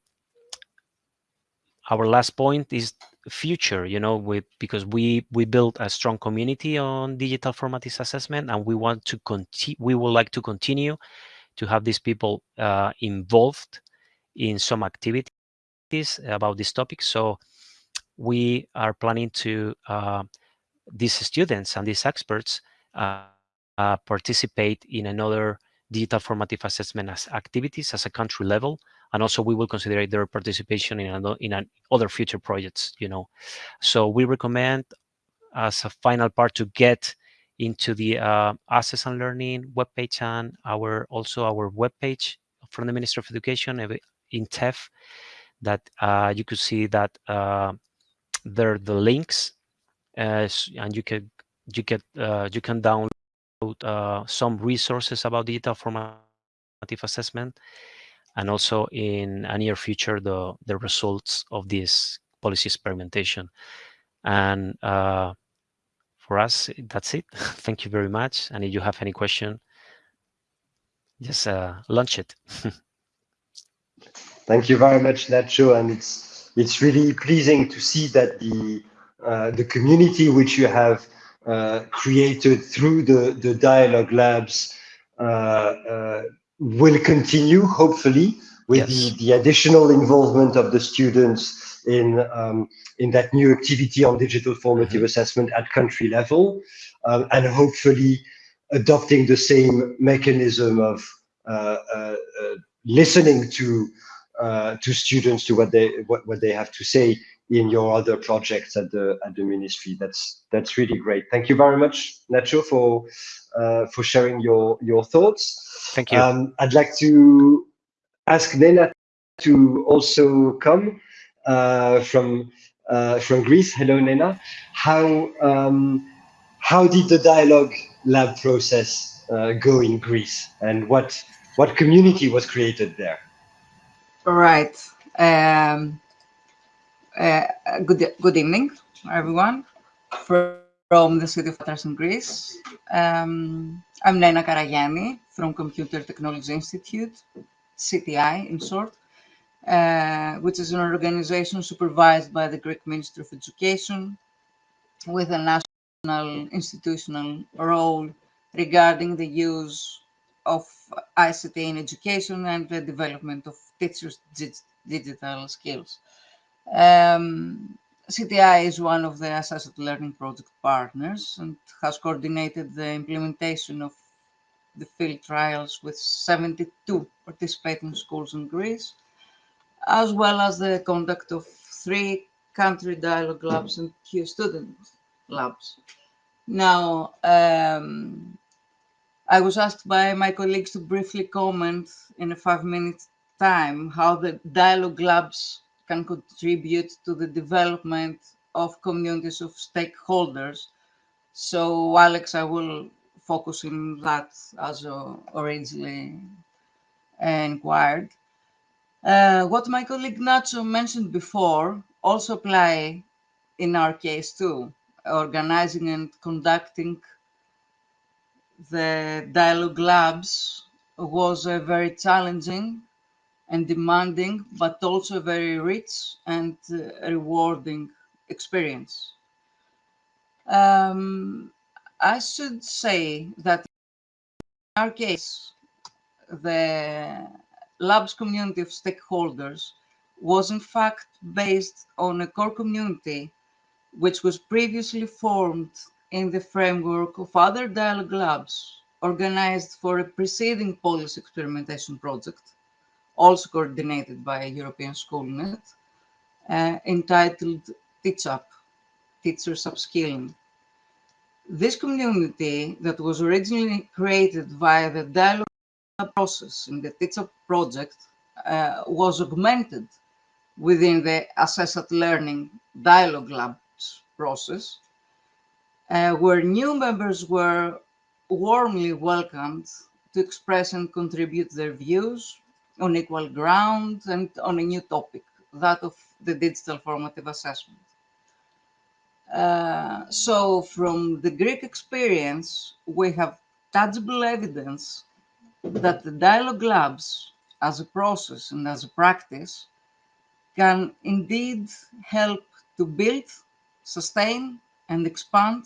our last point is future you know with because we we built a strong community on digital formative assessment and we want to continue we would like to continue to have these people uh, involved in some activities about this topic. So we are planning to uh, these students and these experts uh, uh participate in another digital formative assessment as activities as a country level and also we will consider their participation in another, in an other future projects. You know, so we recommend as a final part to get into the uh, Assess at Learning webpage and our also our webpage from the Ministry of Education INTEF that uh, you could see that uh, there are the links uh, and you can you get uh, you can download uh, some resources about digital formative assessment and also in a near future the the results of this policy experimentation. And uh, for us that's it. <laughs> Thank you very much. And if you have any question just uh, launch it. <laughs> Thank you very much nacho. And it's it's really pleasing to see that the uh, the community which you have uh, created through the, the dialogue labs uh, uh, will continue, hopefully, with yes. the, the additional involvement of the students in, um, in that new activity on digital formative mm -hmm. assessment at country level, um, and hopefully adopting the same mechanism of uh, uh, uh, listening to to students to what they what, what they have to say in your other projects at the at the ministry. That's that's really great. Thank you very much, Nacho, for uh, for sharing your your thoughts. Thank you. Um, I'd like to ask Nena to also come uh, from uh, from Greece. Hello, Nena. How um, how did the dialogue lab process uh, go in Greece, and what what community was created there? All right. Um, uh, good, good evening, everyone, from the city of Patras in Greece. Um, I'm Nena Karagianni from Computer Technology Institute, CTI in short, uh, which is an organization supervised by the Greek Ministry of Education with a national institutional role regarding the use of ICT in education and the development of teachers' digital skills. Um, CTI is one of the Assess at Learning Project partners and has coordinated the implementation of the field trials with 72 participating schools in Greece, as well as the conduct of three country dialogue labs and Q student labs. Now, um, I was asked by my colleagues to briefly comment in a five minute time how the dialogue labs can contribute to the development of communities of stakeholders. So Alex, I will focus on that as originally inquired. Uh, what my colleague Nacho mentioned before also apply in our case too, organizing and conducting the dialogue labs was a very challenging and demanding, but also very rich and uh, rewarding experience. Um, I should say that in our case, the labs community of stakeholders was in fact based on a core community which was previously formed in the framework of other dialogue labs organized for a preceding policy experimentation project also coordinated by a European Schoolnet, uh, entitled Teach Up, Teachers Upskilling. This community that was originally created via the dialogue process in the Teach Up project uh, was augmented within the Assess at Learning Dialogue Labs process, uh, where new members were warmly welcomed to express and contribute their views, on equal ground and on a new topic, that of the digital formative assessment. Uh, so from the Greek experience, we have tangible evidence that the dialogue labs as a process and as a practice can indeed help to build, sustain, and expand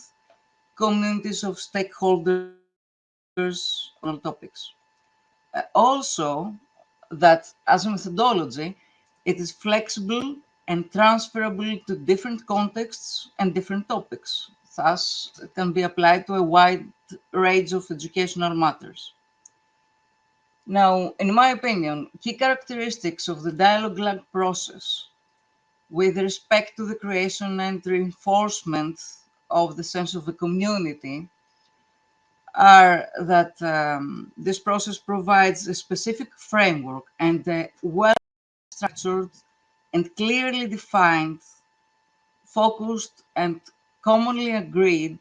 communities of stakeholders on topics. Uh, also, that as a methodology, it is flexible and transferable to different contexts and different topics. Thus, it can be applied to a wide range of educational matters. Now, in my opinion, key characteristics of the dialogue process with respect to the creation and reinforcement of the sense of a community are that um, this process provides a specific framework and a well-structured and clearly defined, focused and commonly agreed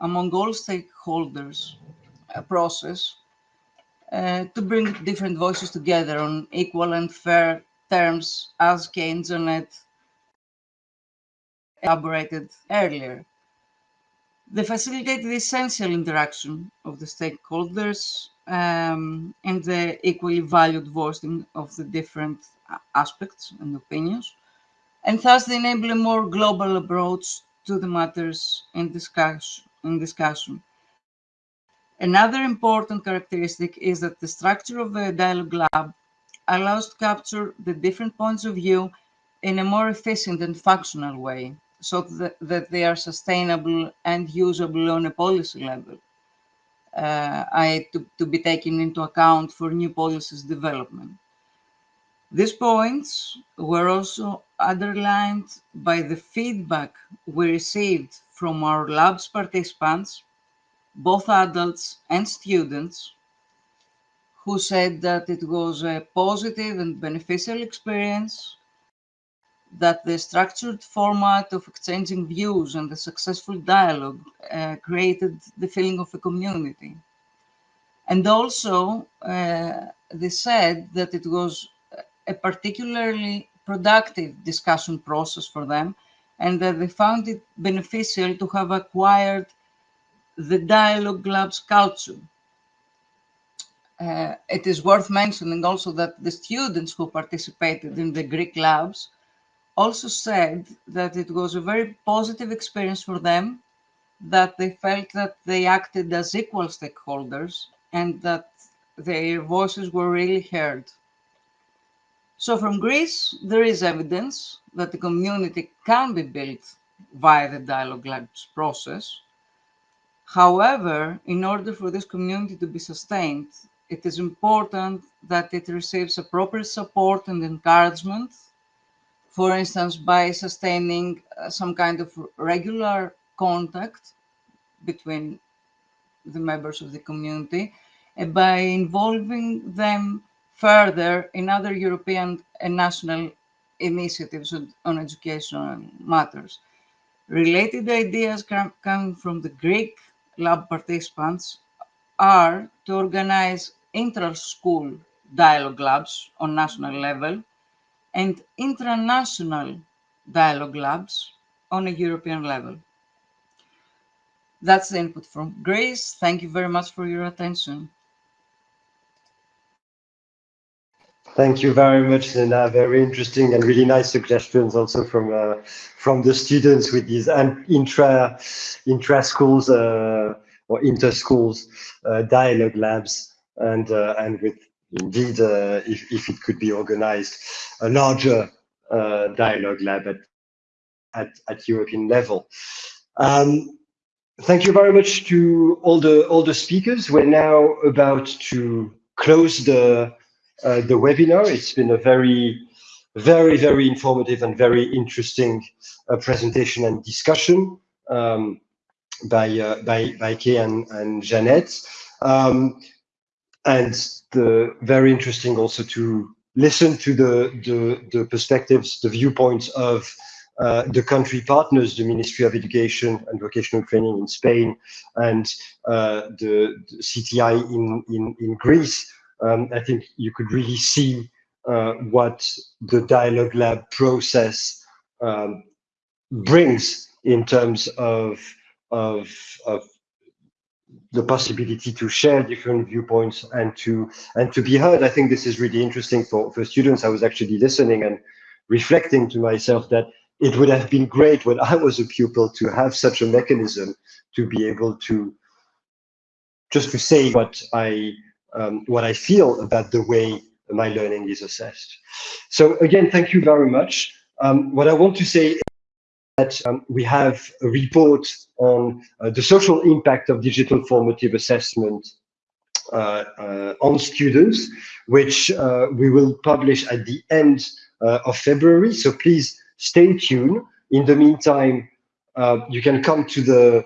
among all stakeholders a process uh, to bring different voices together on equal and fair terms as Keynes Janet elaborated earlier. They facilitate the essential interaction of the stakeholders um, and the equally valued voicing of the different aspects and opinions, and thus they enable a more global approach to the matters in, in discussion. Another important characteristic is that the structure of the dialogue lab allows to capture the different points of view in a more efficient and functional way so that, that they are sustainable and usable on a policy level. Uh, I, to, to be taken into account for new policies development. These points were also underlined by the feedback we received from our lab's participants, both adults and students, who said that it was a positive and beneficial experience that the structured format of exchanging views and the successful dialogue uh, created the feeling of a community. And also, uh, they said that it was a particularly productive discussion process for them and that they found it beneficial to have acquired the dialogue labs culture. Uh, it is worth mentioning also that the students who participated in the Greek labs also said that it was a very positive experience for them, that they felt that they acted as equal stakeholders and that their voices were really heard. So from Greece, there is evidence that the community can be built via the dialogue labs process. However, in order for this community to be sustained, it is important that it receives appropriate support and encouragement for instance, by sustaining uh, some kind of regular contact between the members of the community and by involving them further in other European and national initiatives on educational matters. Related ideas coming from the Greek lab participants are to organize intra-school dialogue labs on national level and international dialogue labs on a European level. That's the input from Greece. Thank you very much for your attention. Thank you very much, Lena. Very interesting and really nice suggestions also from uh, from the students with these intra intra schools uh, or inter schools uh, dialogue labs and uh, and with indeed, uh, if, if it could be organized, a larger uh, dialogue lab at, at, at European level. Um, thank you very much to all the all the speakers. We're now about to close the uh, the webinar. It's been a very very very informative and very interesting uh, presentation and discussion um, by uh, by by Kay and, and Jeannette. Um, and the very interesting also to listen to the, the, the perspectives, the viewpoints of uh, the country partners, the Ministry of Education and Vocational Training in Spain and uh, the, the, CTI in, in, in Greece. Um, I think you could really see uh, what the Dialogue Lab process um, brings in terms of, of, of the possibility to share different viewpoints and to and to be heard. I think this is really interesting for, for students. I was actually listening and reflecting to myself that it would have been great when I was a pupil to have such a mechanism to be able to just to say what I um, what I feel about the way my learning is assessed. So again, thank you very much. Um, what I want to say that um, we have a report on uh, the social impact of digital formative assessment uh, uh, on students, which uh, we will publish at the end uh, of February. So please stay tuned. In the meantime, uh, you can come to the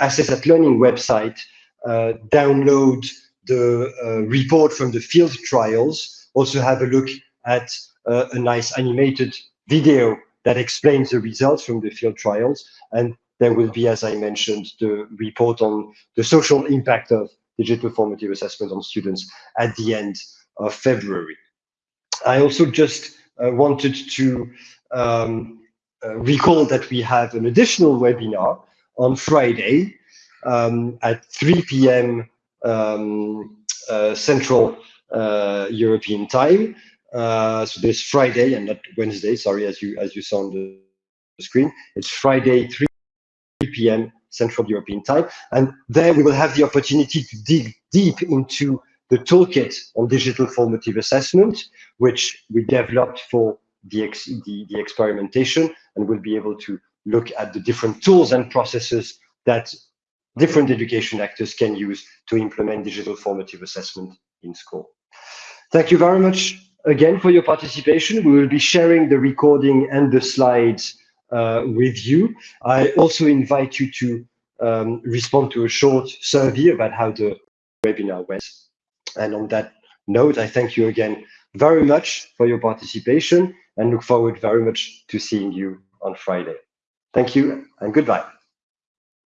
Assess at Learning website, download the report from the field trials, also have a look at a nice animated video that explains the results from the field trials. And there will be, as I mentioned, the report on the social impact of digital formative assessment on students at the end of February. I also just uh, wanted to um, uh, recall that we have an additional webinar on Friday um, at 3 p.m. Um, uh, Central uh, European time. Uh, so this Friday and not Wednesday, sorry, as you as you saw on the screen. It's Friday, 3 p.m. Central European time. And there we will have the opportunity to dig deep into the toolkit on digital formative assessment, which we developed for the, ex the, the experimentation, and we'll be able to look at the different tools and processes that different education actors can use to implement digital formative assessment in school. Thank you very much again for your participation. We will be sharing the recording and the slides uh, with you. I also invite you to um, respond to a short survey about how the webinar went. And on that note, I thank you again very much for your participation and look forward very much to seeing you on Friday. Thank you and goodbye.